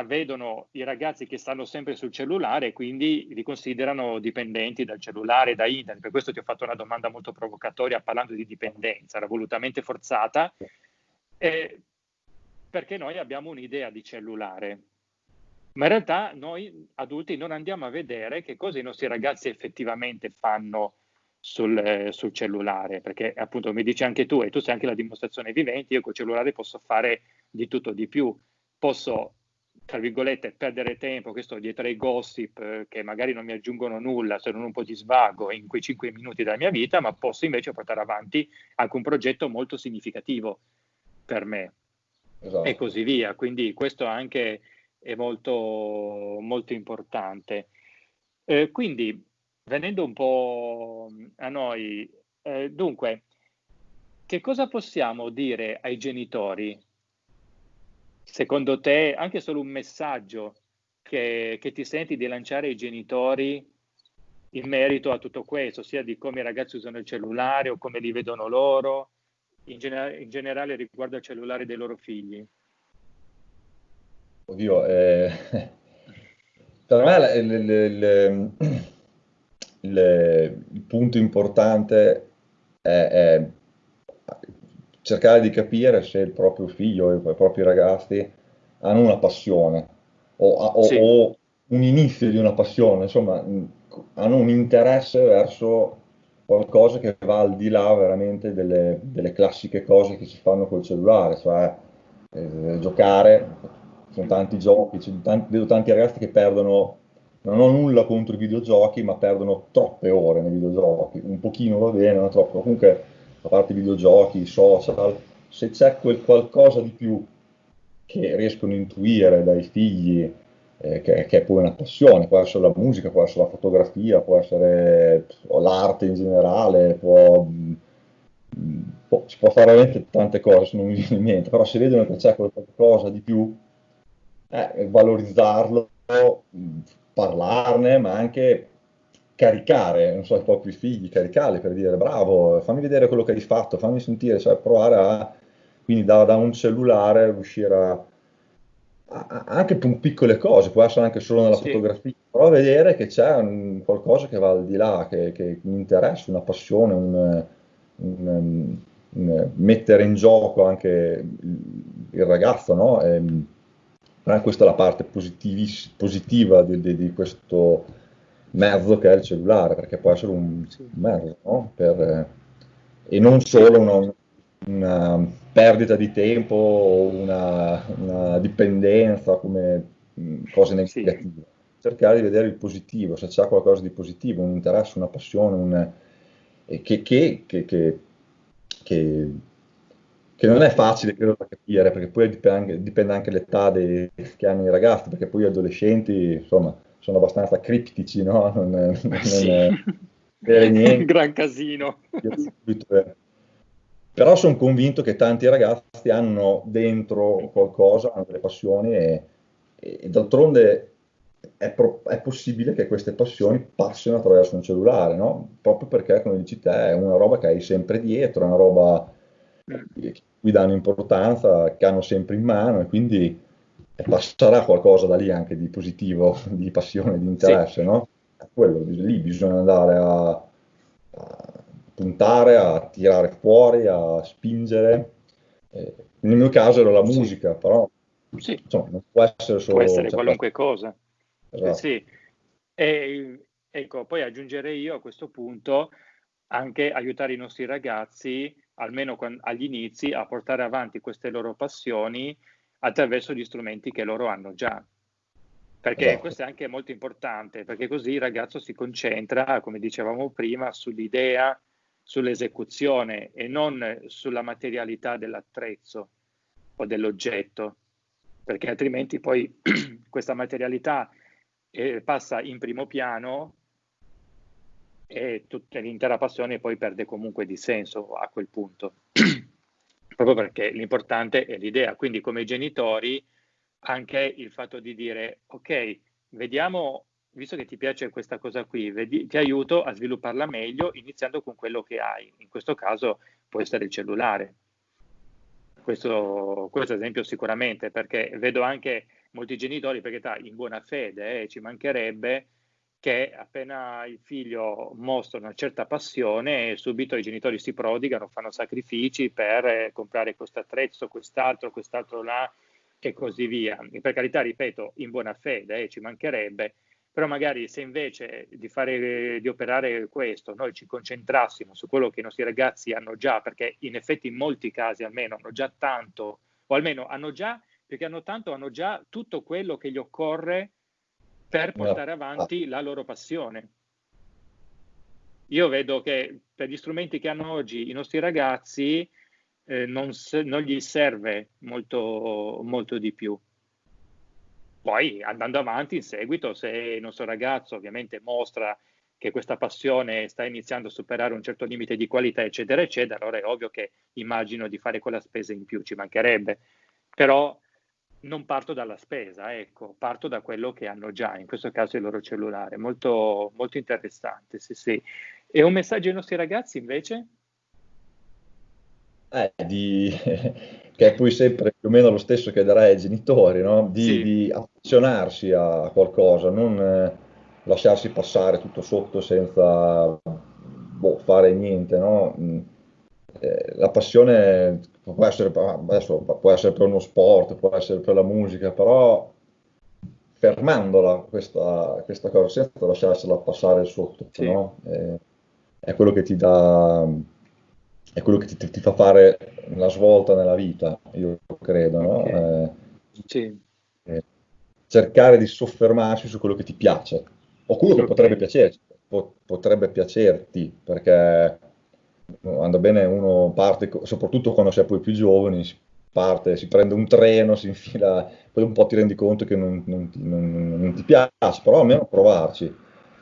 Speaker 1: vedono i ragazzi che stanno sempre sul cellulare e quindi li considerano dipendenti dal cellulare, da internet. Per questo ti ho fatto una domanda molto provocatoria parlando di dipendenza, era volutamente forzata. Eh, perché noi abbiamo un'idea di cellulare. Ma in realtà noi adulti non andiamo a vedere che cosa i nostri ragazzi effettivamente fanno sul, eh, sul cellulare, perché appunto mi dici anche tu, e tu sei anche la dimostrazione vivente, io col cellulare posso fare di tutto di più, posso tra virgolette, perdere tempo, questo dietro ai gossip eh, che magari non mi aggiungono nulla se non un po' di svago in quei cinque minuti della mia vita, ma posso invece portare avanti anche un progetto molto significativo per me esatto. e così via. Quindi questo anche è molto, molto importante. Eh, quindi, venendo un po' a noi, eh, dunque, che cosa possiamo dire ai genitori? Secondo te, anche solo un messaggio che, che ti senti di lanciare ai genitori in merito a tutto questo, sia di come i ragazzi usano il cellulare o come li vedono loro, in, gener- in generale riguardo al cellulare dei loro figli?
Speaker 2: Oddio, eh, per me il, il, il, il, punto importante è, è, cercare di capire se il proprio figlio e i propri ragazzi hanno una passione o, o, sì. o un inizio di una passione, insomma, hanno un interesse verso qualcosa che va al di là veramente delle, delle classiche cose che si fanno col cellulare, cioè eh, giocare, sono tanti giochi, tanti, vedo tanti ragazzi che perdono, non ho nulla contro i videogiochi, ma perdono troppe ore nei videogiochi, un pochino va bene, ma troppo, comunque a parte i videogiochi, i social, se c'è quel qualcosa di più che riescono a intuire dai figli, eh, che, che, è poi una passione, può essere la musica, può essere la fotografia, può essere l'arte in generale, può, mm, può, si può fare veramente tante cose, se non mi viene in mente, però se vedono che c'è qualcosa di più, eh, valorizzarlo, parlarne, ma anche caricare, non so, i propri figli, caricarli per dire bravo, fammi vedere quello che hai fatto, fammi sentire, cioè provare a, quindi da, da un cellulare riuscire a anche con piccole cose, può essere anche solo nella sì. fotografia, però vedere che c'è un, qualcosa che va al di là, che, che mi interessa, una passione, un, un, un, mettere in gioco anche il, il ragazzo, no? E, questa è la parte positiva di, di, di, questo mezzo che è il cellulare, perché può essere un, mezzo, no? Per, e non solo una, una perdita di tempo o una, una dipendenza come mh, cose negative. Sì. Cercare di vedere il positivo, se c'è qualcosa di positivo, un interesse, una passione, un, eh, che, che, che, che, non è facile credo da capire, perché poi dipende anche, dipende anche l'età dei, che hanno i ragazzi, perché poi gli adolescenti, insomma, sono abbastanza criptici, no? Non, non
Speaker 1: sì. è, è niente. Gran casino.
Speaker 2: Però sono convinto che tanti ragazzi hanno dentro qualcosa, hanno delle passioni e, e d'altronde è, pro- è, possibile che queste passioni passino attraverso un cellulare, no? Proprio perché, come dici te, è una roba che hai sempre dietro, è una roba cui danno importanza, che hanno sempre in mano e quindi passerà qualcosa da lì anche di positivo, di passione, di interesse, sì. no? Quello, lì bisogna andare a, a, puntare, a tirare fuori, a spingere. Eh, nel mio caso era la musica, sì. però
Speaker 1: sì.
Speaker 2: insomma, non può essere solo...
Speaker 1: Può essere cioè, qualunque cosa. Esatto. Sì. E, ecco, poi aggiungerei io a questo punto anche aiutare i nostri ragazzi, almeno agli inizi, a portare avanti queste loro passioni attraverso gli strumenti che loro hanno già. Perché esatto. questo è anche molto importante, perché così il ragazzo si concentra, come dicevamo prima, sull'idea, sull'esecuzione e non sulla materialità dell'attrezzo o dell'oggetto, perché altrimenti poi questa materialità eh, passa in primo piano e tutta l'intera passione poi perde comunque di senso a quel punto. proprio perché l'importante è l'idea. Quindi come genitori anche il fatto di dire ok, vediamo, visto che ti piace questa cosa qui, vedi, ti aiuto a svilupparla meglio iniziando con quello che hai. In questo caso può essere il cellulare. Questo, questo esempio sicuramente, perché vedo anche molti genitori, perché in buona fede eh, ci mancherebbe, che appena il figlio mostra una certa passione, subito i genitori si prodigano, fanno sacrifici per eh, comprare questo attrezzo, quest'altro, quest'altro là e così via. Per carità, ripeto, in buona fede, eh, ci mancherebbe, però magari se invece di, fare, di operare questo noi ci concentrassimo su quello che i nostri ragazzi hanno già, perché in effetti in molti casi almeno hanno già tanto, o almeno hanno già, perché hanno tanto, hanno già tutto quello che gli occorre per portare avanti la loro passione. Io vedo che per gli strumenti che hanno oggi i nostri ragazzi eh, non, non, gli serve molto, molto di più. Poi andando avanti in seguito, se il nostro ragazzo ovviamente mostra che questa passione sta iniziando a superare un certo limite di qualità, eccetera, eccetera, allora è ovvio che immagino di fare quella spesa in più, ci mancherebbe. Però non parto dalla spesa, ecco, parto da quello che hanno già, in questo caso il loro cellulare. Molto, molto interessante, sì, sì. E un messaggio ai nostri ragazzi invece?
Speaker 2: Eh, di, che è poi sempre più o meno lo stesso che darei ai genitori, no? di, sì. di affezionarsi a qualcosa, non eh, lasciarsi passare tutto sotto senza boh, fare niente. No? Mm eh, la passione può essere, adesso, può essere per uno sport, può essere per la musica, però fermandola questa, questa cosa senza lasciarsela passare sotto, sì. no? è, è, quello che ti dà, è quello che ti, ti, fa fare una svolta nella vita, io credo, no? okay. eh,
Speaker 1: sì.
Speaker 2: eh, cercare di soffermarsi su quello che ti piace o quello che okay. potrebbe piacerti, potrebbe piacerti, perché andrà bene uno parte, soprattutto quando si è poi più giovani, si parte, si prende un treno, si infila, poi un po' ti rendi conto che non, non, ti, non, non ti, piace, però almeno provarci.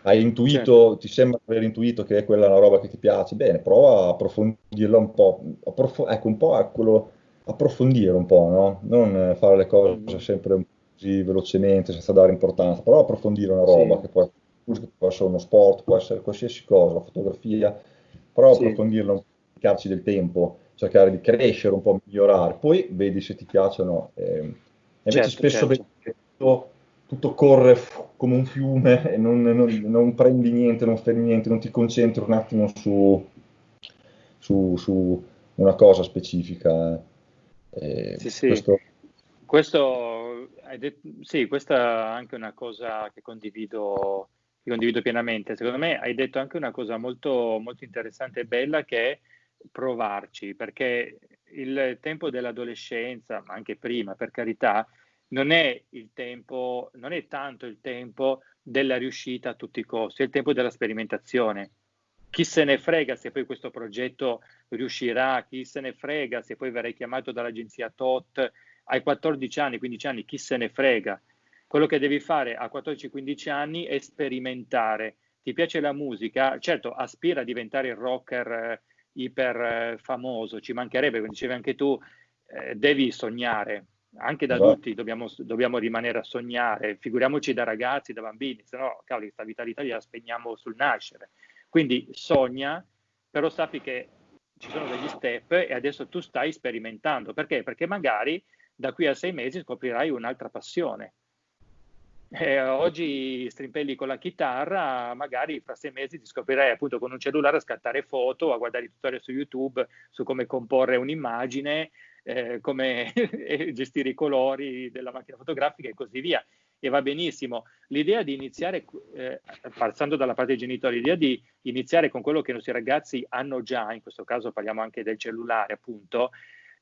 Speaker 2: Hai intuito, certo. ti sembra aver intuito che è quella una roba che ti piace, bene, prova a approfondirla un po', approf- ecco un po' a quello, approfondire un po', no? Non fare le cose mm. sempre così velocemente, senza dare importanza, però approfondire una roba sì. che può, può essere uno sport, può essere qualsiasi cosa, la fotografia, però sì. approfondirlo, dedicarci del tempo, cercare di crescere un po', migliorare, poi vedi se ti piacciono. Eh, invece certo, spesso certo. vedi tutto, tutto, corre come un fiume e non, non, non, prendi niente, non fermi niente, non ti concentri un attimo su, su, su una cosa specifica.
Speaker 1: Eh, sì, sì. Questo... questo detto, sì, questa è anche una cosa che condivido ti condivido pienamente. Secondo me hai detto anche una cosa molto, molto interessante e bella che è provarci, perché il tempo dell'adolescenza, ma anche prima, per carità, non è il tempo, non è tanto il tempo della riuscita a tutti i costi, è il tempo della sperimentazione. Chi se ne frega se poi questo progetto riuscirà, chi se ne frega se poi verrai chiamato dall'agenzia TOT ai 14 anni, 15 anni, chi se ne frega quello che devi fare a 14-15 anni è sperimentare. Ti piace la musica? Certo, aspira a diventare il rocker eh, iper eh, famoso, ci mancherebbe, come dicevi anche tu, eh, devi sognare, anche da adulti dobbiamo, dobbiamo, rimanere a sognare, figuriamoci da ragazzi, da bambini, se no, cavoli, questa vitalità la spegniamo sul nascere. Quindi sogna, però sappi che ci sono degli step e adesso tu stai sperimentando. Perché? Perché magari da qui a sei mesi scoprirai un'altra passione. Eh, oggi strimpelli con la chitarra, magari fra sei mesi ti scoprirai appunto con un cellulare a scattare foto, a guardare i tutorial su YouTube su come comporre un'immagine, eh, come gestire i colori della macchina fotografica e così via. E va benissimo. L'idea di iniziare, eh, passando dalla parte dei genitori, l'idea di iniziare con quello che i nostri ragazzi hanno già, in questo caso parliamo anche del cellulare appunto,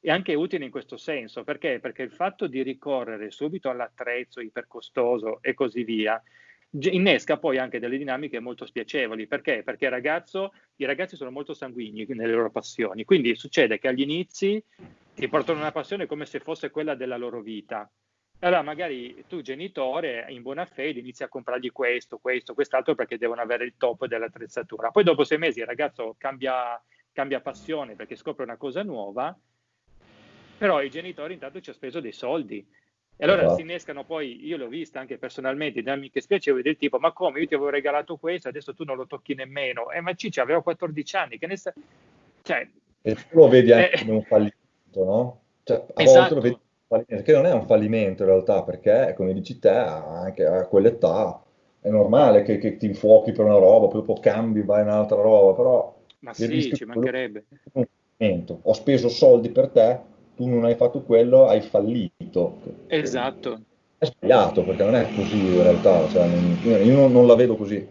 Speaker 1: è anche utile in questo senso, perché? Perché il fatto di ricorrere subito all'attrezzo ipercostoso e così via, innesca poi anche delle dinamiche molto spiacevoli. Perché? Perché ragazzo, i ragazzi sono molto sanguigni nelle loro passioni, quindi succede che agli inizi ti portano una passione come se fosse quella della loro vita. Allora magari tu genitore in buona fede inizi a comprargli questo, questo, quest'altro perché devono avere il top dell'attrezzatura. Poi dopo sei mesi il ragazzo cambia, cambia passione perché scopre una cosa nuova però i genitori intanto ci ha speso dei soldi. E allora esatto. si innescano poi, io l'ho vista anche personalmente, dinamiche spiacevoli del tipo, ma come, io ti avevo regalato questo, adesso tu non lo tocchi nemmeno. Eh, ma Ciccia aveva 14 anni, che ne sa... Cioè,
Speaker 2: e tu lo vedi anche eh, come un fallimento, no? Cioè, a esatto. volte lo vedi come un fallimento, che non è un fallimento in realtà, perché, come dici te, anche a quell'età è normale che, che ti infuochi per una roba, poi dopo cambi, vai in un'altra roba, però...
Speaker 1: Ma sì, ci mancherebbe.
Speaker 2: Ho speso soldi per te, tu non hai fatto quello, hai fallito.
Speaker 1: Esatto.
Speaker 2: È sbagliato perché non è così in realtà, cioè, io non, non la vedo così.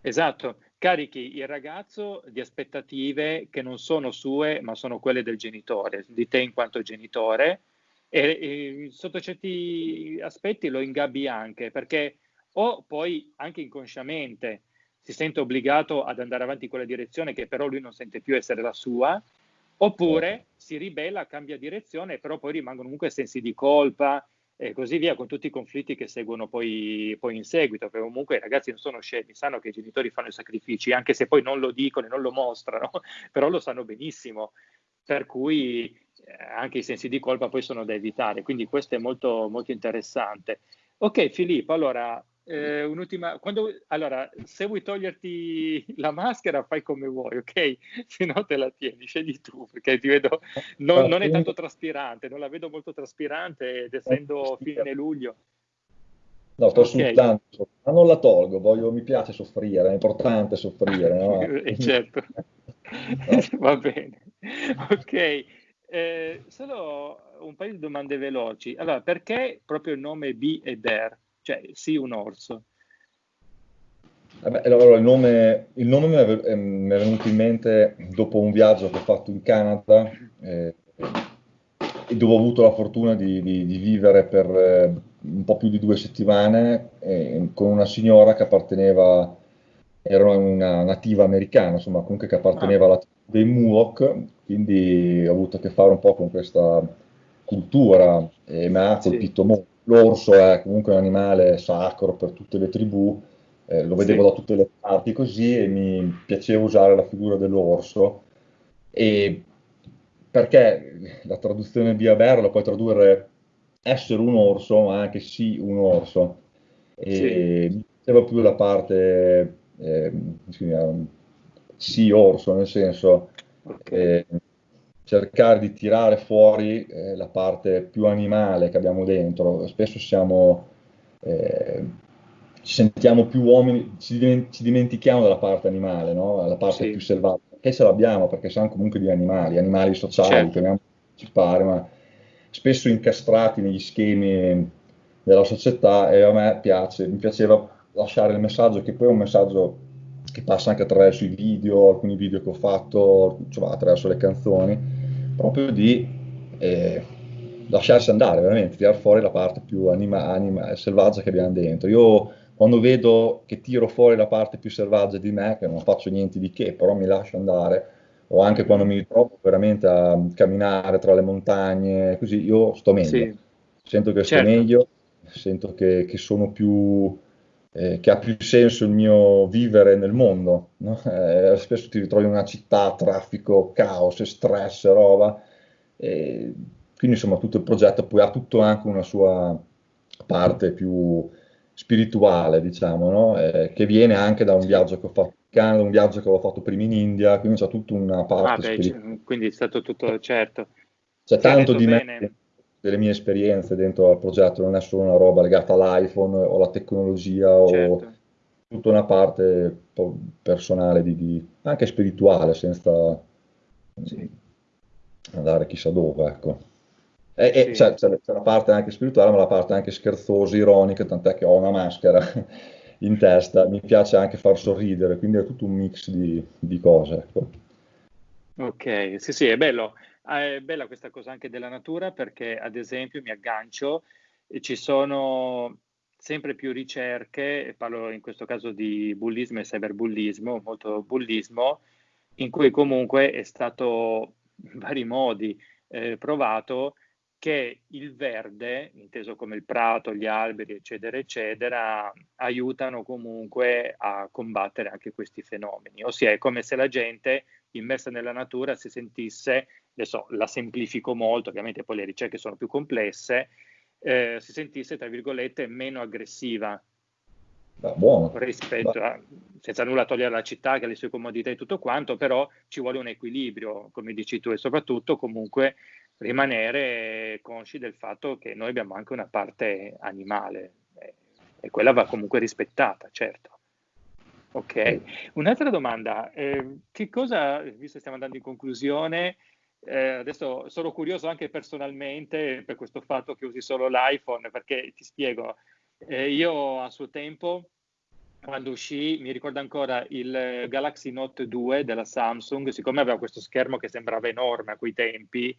Speaker 1: Esatto, carichi il ragazzo di aspettative che non sono sue, ma sono quelle del genitore, di te in quanto genitore, e, e, sotto certi aspetti lo ingabbi anche, perché o poi anche inconsciamente si sente obbligato ad andare avanti in quella direzione che però lui non sente più essere la sua, Oppure certo. si ribella, cambia direzione, però poi rimangono comunque sensi di colpa e così via, con tutti i conflitti che seguono poi, poi in seguito, perché comunque i ragazzi non sono scemi, sanno che i genitori fanno i sacrifici, anche se poi non lo dicono e non lo mostrano, però lo sanno benissimo, per cui eh, anche i sensi di colpa poi sono da evitare, quindi questo è molto, molto interessante. Ok Filippo, allora eh, un'ultima, quando, allora, se vuoi toglierti la maschera fai come vuoi, ok? Se no te la tieni, scegli tu, perché ti vedo, non, non è tanto traspirante, non la vedo molto traspirante ed essendo fine luglio.
Speaker 2: No, sto okay. sudando, ma non la tolgo, voglio, mi piace soffrire, è importante soffrire. No?
Speaker 1: eh, certo, va bene. Ok, eh, solo un paio di domande veloci. Allora, perché proprio il nome B e Bear? Cioè sì un orso.
Speaker 2: Allora, il, nome, il nome mi, è, eh, mi è, venuto in mente dopo un viaggio che ho fatto in Canada eh, dove ho avuto la fortuna di, di, di vivere per eh, un po' più di due settimane eh, con una signora che apparteneva, era una nativa americana, insomma comunque che apparteneva ah. alla tribu dei Muok, quindi ho avuto a che fare un po' con questa cultura e mi ha colpito sì. molto l'orso è comunque un animale sacro per tutte le tribù, eh, lo vedevo sì. da tutte le parti così e mi piaceva usare la figura dell'orso. E perché la traduzione di Aber lo puoi tradurre essere un orso, ma anche sì un orso. E sì. mi piaceva più la parte eh, sì orso, nel senso okay. eh, cercare di tirare fuori eh, la parte più animale che abbiamo dentro. Spesso siamo, eh, ci sentiamo più uomini, ci, dimentichiamo della parte animale, no? la parte sì. più selvaggia, che ce l'abbiamo perché siamo comunque di animali, animali sociali, certo. chiamiamo partecipare, ma spesso incastrati negli schemi della società e a me piace, mi piaceva lasciare il messaggio che poi è un messaggio che passa anche attraverso i video, alcuni video che ho fatto, cioè, attraverso le canzoni, proprio di eh, lasciarsi andare, veramente, tirare fuori la parte più anima, anima, selvaggia che abbiamo dentro. Io quando vedo che tiro fuori la parte più selvaggia di me, che non faccio niente di che, però mi lascio andare, o anche quando mi ritrovo veramente a camminare tra le montagne, così io sto meglio. Sì. Sento che certo. sto meglio, sento che, che sono più eh, che ha più senso il mio vivere nel mondo. No? Eh, spesso ti ritrovi in una città, traffico, caos, stress, roba. E quindi insomma tutto il progetto poi ha tutto anche una sua parte più spirituale, diciamo, no? eh, che viene anche da un viaggio che ho fatto in Canada, un viaggio che avevo fatto prima in India, quindi c'è tutta una parte
Speaker 1: ah, beh, Quindi è stato tutto certo.
Speaker 2: C'è tanto di bene. me, delle mie esperienze dentro al progetto, non è solo una roba legata all'iPhone o alla tecnologia certo. o tutta una parte personale, di, di, anche spirituale, senza sì. andare chissà dove, ecco. E, sì. e c'è, c'è, c'è, la parte anche spirituale, ma la parte anche scherzosa, ironica, tant'è che ho una maschera in testa, mi piace anche far sorridere, quindi è tutto un mix di, di cose. Ecco.
Speaker 1: Ok, sì, sì, è bello. Ah, è bella questa cosa anche della natura perché, ad esempio, mi aggancio, ci sono sempre più ricerche, parlo in questo caso di bullismo e cyberbullismo, molto bullismo, in cui comunque è stato in vari modi eh, provato che il verde, inteso come il prato, gli alberi, eccetera, eccetera, aiutano comunque a combattere anche questi fenomeni. Ossia, è come se la gente immersa nella natura si sentisse, adesso la semplifico molto, ovviamente poi le ricerche sono più complesse, eh, si sentisse, tra virgolette, meno aggressiva.
Speaker 2: Buono.
Speaker 1: Rispetto a, senza nulla togliere la città, che ha le sue comodità e tutto quanto, però ci vuole un equilibrio, come dici tu, e soprattutto comunque rimanere consci del fatto che noi abbiamo anche una parte animale eh, e quella va comunque rispettata, certo. Ok, un'altra domanda, eh, che cosa, visto che stiamo andando in conclusione, eh, adesso sono curioso anche personalmente per questo fatto che usi solo l'iPhone, perché ti spiego, eh, io a suo tempo, quando uscì, mi ricordo ancora il Galaxy Note 2 della Samsung, siccome aveva questo schermo che sembrava enorme a quei tempi,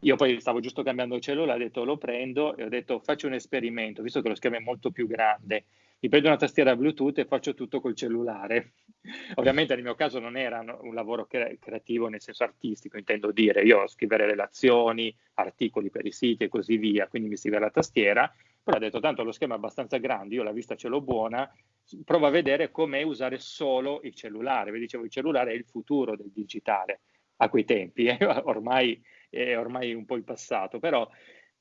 Speaker 1: io poi stavo giusto cambiando cellulare, ho detto lo prendo e ho detto faccio un esperimento, visto che lo schermo è molto più grande mi prendo una tastiera Bluetooth e faccio tutto col cellulare. Ovviamente nel mio caso non era un lavoro cre- creativo nel senso artistico, intendo dire, io scrivere relazioni, articoli per i siti e così via, quindi mi scrive la tastiera, però ho detto tanto lo schermo è abbastanza grande, io la vista ce l'ho buona, provo a vedere com'è usare solo il cellulare. Vi dicevo, il cellulare è il futuro del digitale a quei tempi, eh? ormai è ormai un po' il passato, però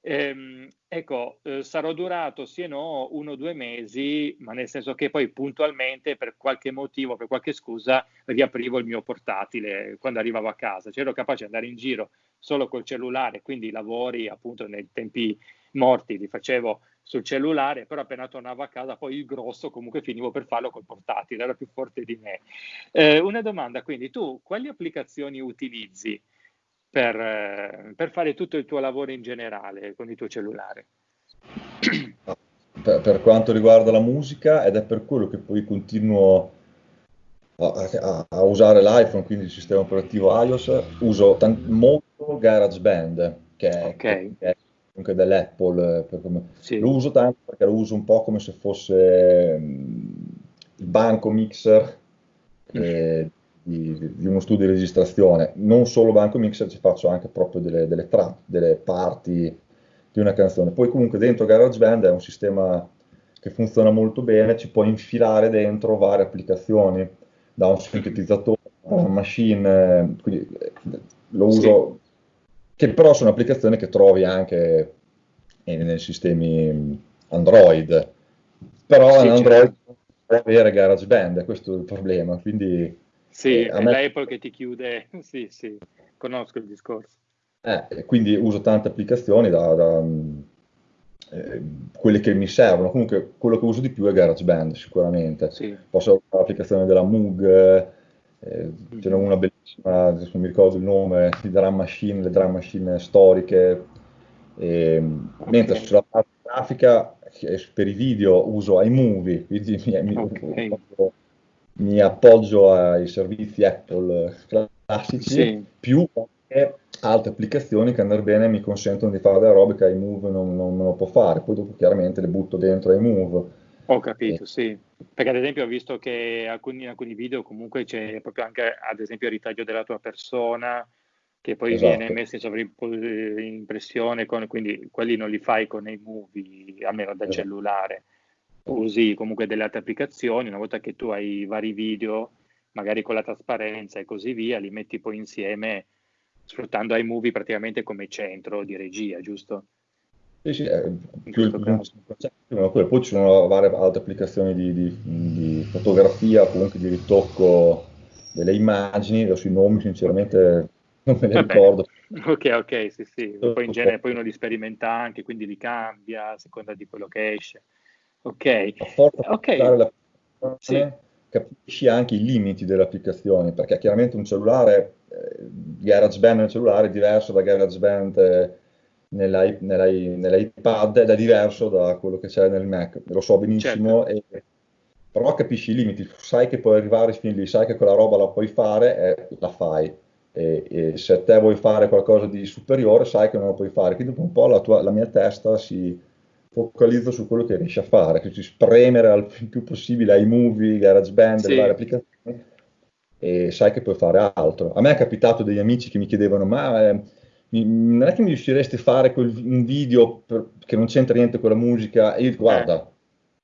Speaker 1: Ehm, ecco, eh, sarò durato sì e no uno o due mesi, ma nel senso che poi puntualmente per qualche motivo, per qualche scusa, riaprivo il mio portatile quando arrivavo a casa. Ero capace di andare in giro solo col cellulare, quindi i lavori appunto nei tempi morti li facevo sul cellulare, però appena tornavo a casa poi il grosso comunque finivo per farlo col portatile, era più forte di me. Eh, una domanda, quindi tu quali applicazioni utilizzi? Per, eh, per, fare tutto il tuo lavoro in generale con il tuo cellulare.
Speaker 2: Per, per, quanto riguarda la musica, ed è per quello che poi continuo a, a, a usare l'iPhone, quindi il sistema operativo iOS, uso tant- molto GarageBand, che è, okay. che è comunque dell'Apple. Sì. Lo uso tanto perché lo uso un po' come se fosse um, il banco mixer. Eh, di, di, uno studio di registrazione, non solo Banco Mixer, ci faccio anche proprio delle, delle trap, delle parti di una canzone. Poi comunque dentro GarageBand è un sistema che funziona molto bene, ci puoi infilare dentro varie applicazioni, da un sintetizzatore, da una machine, quindi eh, lo uso, sì. che però sono applicazioni che trovi anche nei sistemi Android, però sì, in Android certo. puoi avere GarageBand, questo è il problema, quindi
Speaker 1: sì, eh, è me... l'Apple che ti chiude, sì, sì, conosco il discorso.
Speaker 2: Eh, quindi uso tante applicazioni da, da eh, quelle che mi servono. Comunque quello che uso di più è GarageBand, sicuramente. Sì. Posso usare l'applicazione della Moog, eh, ce n'è una bellissima, adesso non mi ricordo il nome, di drum machine, le drum machine storiche. E, okay. Mentre sulla parte grafica, per i video uso iMovie, quindi mi, okay mi appoggio ai servizi Apple classici, sì. più altre applicazioni che andare bene mi consentono di fare delle robe che iMove non, non me lo può fare, poi dopo chiaramente le butto dentro iMove.
Speaker 1: Ho capito, e... sì. Perché ad esempio ho visto che alcuni, in alcuni video comunque c'è proprio anche ad esempio il ritaglio della tua persona che poi esatto. viene messo in sovrimpressione, con, quindi quelli non li fai con iMovie, almeno da esatto. cellulare usi comunque delle altre applicazioni, una volta che tu hai vari video, magari con la trasparenza e così via, li metti poi insieme, sfruttando iMovie praticamente come centro di regia, giusto?
Speaker 2: Sì, sì, è più il concetto, poi ci sono varie altre applicazioni di, di, di fotografia, comunque di ritocco delle immagini, adesso i nomi sinceramente non me Vabbè. ricordo.
Speaker 1: Ok, ok, sì, sì. Poi in genere poi uno li sperimenta anche, quindi li cambia a seconda di quello che esce. Ok.
Speaker 2: ok. La sì. Capisci anche i limiti delle applicazioni, perché chiaramente un cellulare, eh, GarageBand nel cellulare è diverso da GarageBand eh, nell'i, nell'i, nell'iPad ed è diverso da quello che c'è nel Mac. Lo so benissimo, certo. e, però capisci i limiti, sai che puoi arrivare fin lì, sai che quella roba la puoi fare e la fai e, e, se te vuoi fare qualcosa di superiore sai che non lo puoi fare, quindi dopo un po' la, tua, la mia testa si focalizza su quello che riesci a fare, che ci spremere al più possibile ai movie, GarageBand, sì. le varie applicazioni e sai che puoi fare altro. A me è capitato degli amici che mi chiedevano ma eh, non è che mi riusciresti a fare quel, un video per, che non c'entra niente con la musica e io dico guarda eh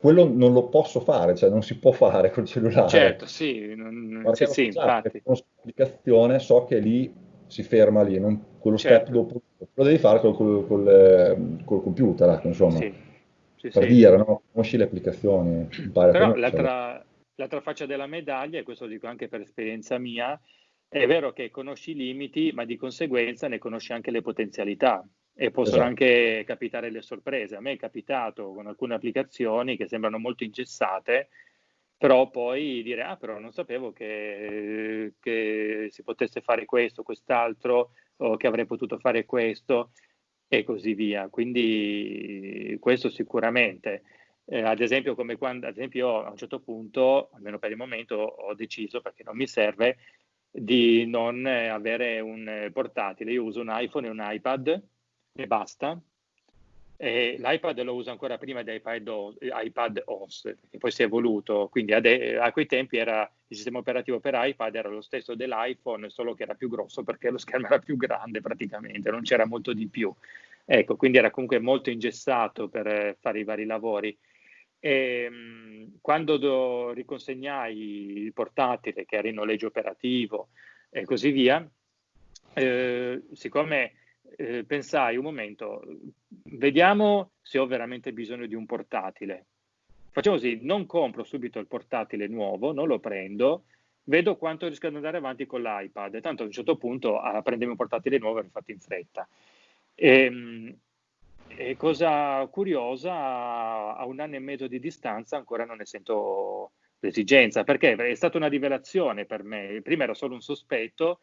Speaker 2: quello non lo posso fare, cioè non si può fare col cellulare.
Speaker 1: Certo, sì, non, sì, sì infatti.
Speaker 2: Con l'applicazione so che lì si ferma lì, non, quello certo. step dopo lo devi fare col, col, col, eh, col computer, ecco, insomma. Sì, sì, per sì. dire, no? conosci le applicazioni.
Speaker 1: Però l'altra, l'altra faccia della medaglia, e questo lo dico anche per esperienza mia, è vero che conosci i limiti, ma di conseguenza ne conosci anche le potenzialità e possono esatto. anche capitare le sorprese. A me è capitato con alcune applicazioni che sembrano molto ingessate, però poi dire, ah però non sapevo che, che si potesse fare questo, quest'altro, o che avrei potuto fare questo e così via. Quindi questo sicuramente. Eh, ad esempio, come quando, ad esempio, io a un certo punto, almeno per il momento, ho deciso, perché non mi serve, di non avere un portatile. Io uso un iPhone e un iPad e basta. E L'iPad lo uso ancora prima di iPad, iPad OS, perché poi si è evoluto, quindi ade- a quei tempi era, il sistema operativo per iPad era lo stesso dell'iPhone, solo che era più grosso perché lo schermo era più grande praticamente, non c'era molto di più. Ecco, quindi era comunque molto ingessato per fare i vari lavori. E, mh, quando do, riconsegnai il portatile, che era in noleggio operativo e così via, eh, siccome eh, pensai un momento, vediamo se ho veramente bisogno di un portatile. Facciamo così, non compro subito il portatile nuovo, non lo prendo, vedo quanto riesco ad andare avanti con l'iPad. Tanto a un certo punto a prendermi un portatile nuovo l'ho fatto in fretta. E, ehm, e cosa curiosa, a un anno e mezzo di distanza ancora non ne sento l'esigenza, perché è stata una rivelazione per me. Prima era solo un sospetto,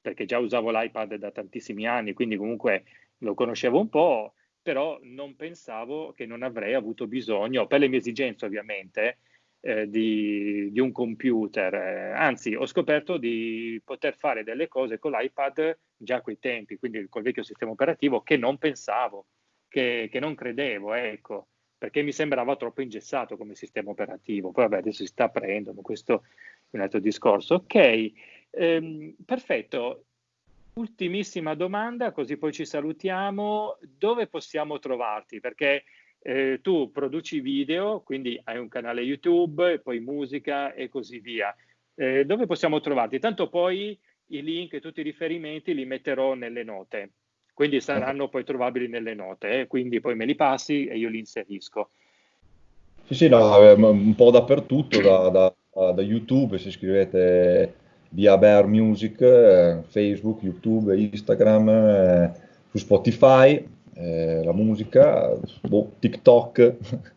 Speaker 1: perché già usavo l'iPad da tantissimi anni, quindi comunque lo conoscevo un po', però non pensavo che non avrei avuto bisogno, per le mie esigenze ovviamente, eh, di, di, un computer. Eh, anzi, ho scoperto di poter fare delle cose con l'iPad già a quei tempi, quindi col vecchio sistema operativo, che non pensavo, che, che non credevo, ecco, perché mi sembrava troppo ingessato come sistema operativo. Poi vabbè, adesso si sta aprendo, questo è un altro discorso. Ok, Ehm, perfetto. Ultimissima domanda, così poi ci salutiamo. Dove possiamo trovarti? Perché eh, tu produci video, quindi hai un canale YouTube, poi musica e così via. Eh, dove possiamo trovarti? Tanto poi i link e tutti i riferimenti li metterò nelle note, quindi saranno poi trovabili nelle note, eh? quindi poi me li passi e io li inserisco.
Speaker 2: Sì, sì, no, un po' dappertutto, da, da, da YouTube, se scrivete via Bear Music, eh, Facebook, YouTube, Instagram, eh, su Spotify, eh, la musica, boh, TikTok.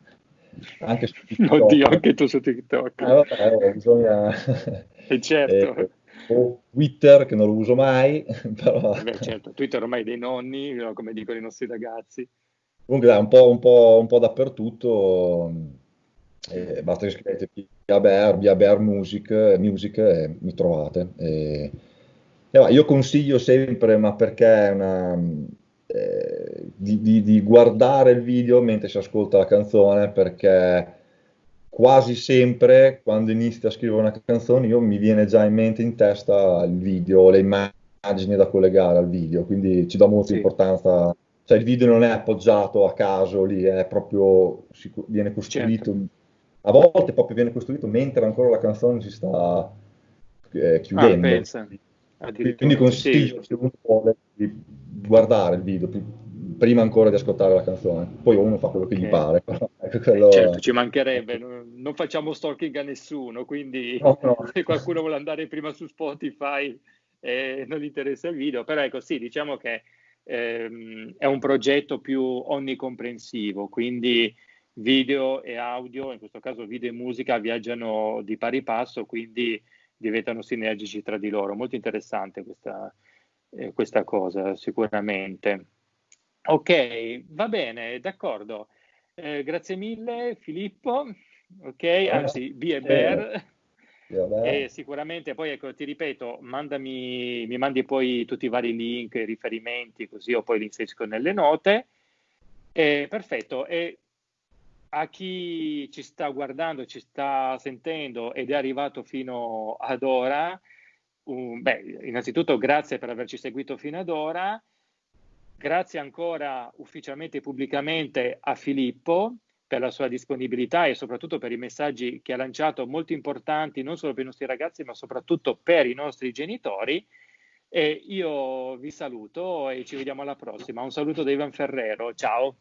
Speaker 1: anche su TikTok. Oddio, anche tu su TikTok.
Speaker 2: Eh, vabbè, bisogna...
Speaker 1: E certo.
Speaker 2: o Twitter, che non lo uso mai, però...
Speaker 1: Beh, certo, Twitter ormai dei nonni, come dicono i nostri ragazzi.
Speaker 2: Comunque dai, un po', un po', un po dappertutto eh, basta che scrivete via Bear, via Bear Music, music e mi trovate. E, e io consiglio sempre, ma perché è una, eh, di, di, di, guardare il video mentre si ascolta la canzone, perché quasi sempre quando inizio a scrivere una canzone io mi viene già in mente in testa il video, le immagini da collegare al video, quindi ci do molta sì. importanza. Cioè il video non è appoggiato a caso lì, è proprio, viene costruito certo a volte proprio viene costruito mentre ancora la canzone si sta eh, chiudendo.
Speaker 1: Ah,
Speaker 2: Quindi consiglio sì. se uno vuole di guardare il video prima ancora di ascoltare la canzone. Poi uno fa quello che okay. gli pare.
Speaker 1: Ecco, quello... certo, ci mancherebbe, non facciamo stalking a nessuno, quindi no, no. se qualcuno vuole andare prima su Spotify e non gli interessa il video, però ecco sì, diciamo che ehm, è un progetto più onnicomprensivo, quindi video e audio, in questo caso video e musica, viaggiano di pari passo, quindi diventano sinergici tra di loro. Molto interessante questa, eh, questa cosa, sicuramente. Ok, va bene, d'accordo. Eh, grazie mille Filippo. Ok, anzi, B e Bear. E sicuramente poi ecco, ti ripeto, mandami, mi mandi poi tutti i vari link, riferimenti, così io poi li inserisco nelle note. Eh, perfetto. E a chi ci sta guardando, ci sta sentendo ed è arrivato fino ad ora, um, beh, innanzitutto grazie per averci seguito fino ad ora. Grazie ancora ufficialmente e pubblicamente a Filippo per la sua disponibilità e soprattutto per i messaggi che ha lanciato molto importanti non solo per i nostri ragazzi ma soprattutto per i nostri genitori. E io vi saluto e ci vediamo alla prossima. Un saluto da Ivan Ferrero, ciao.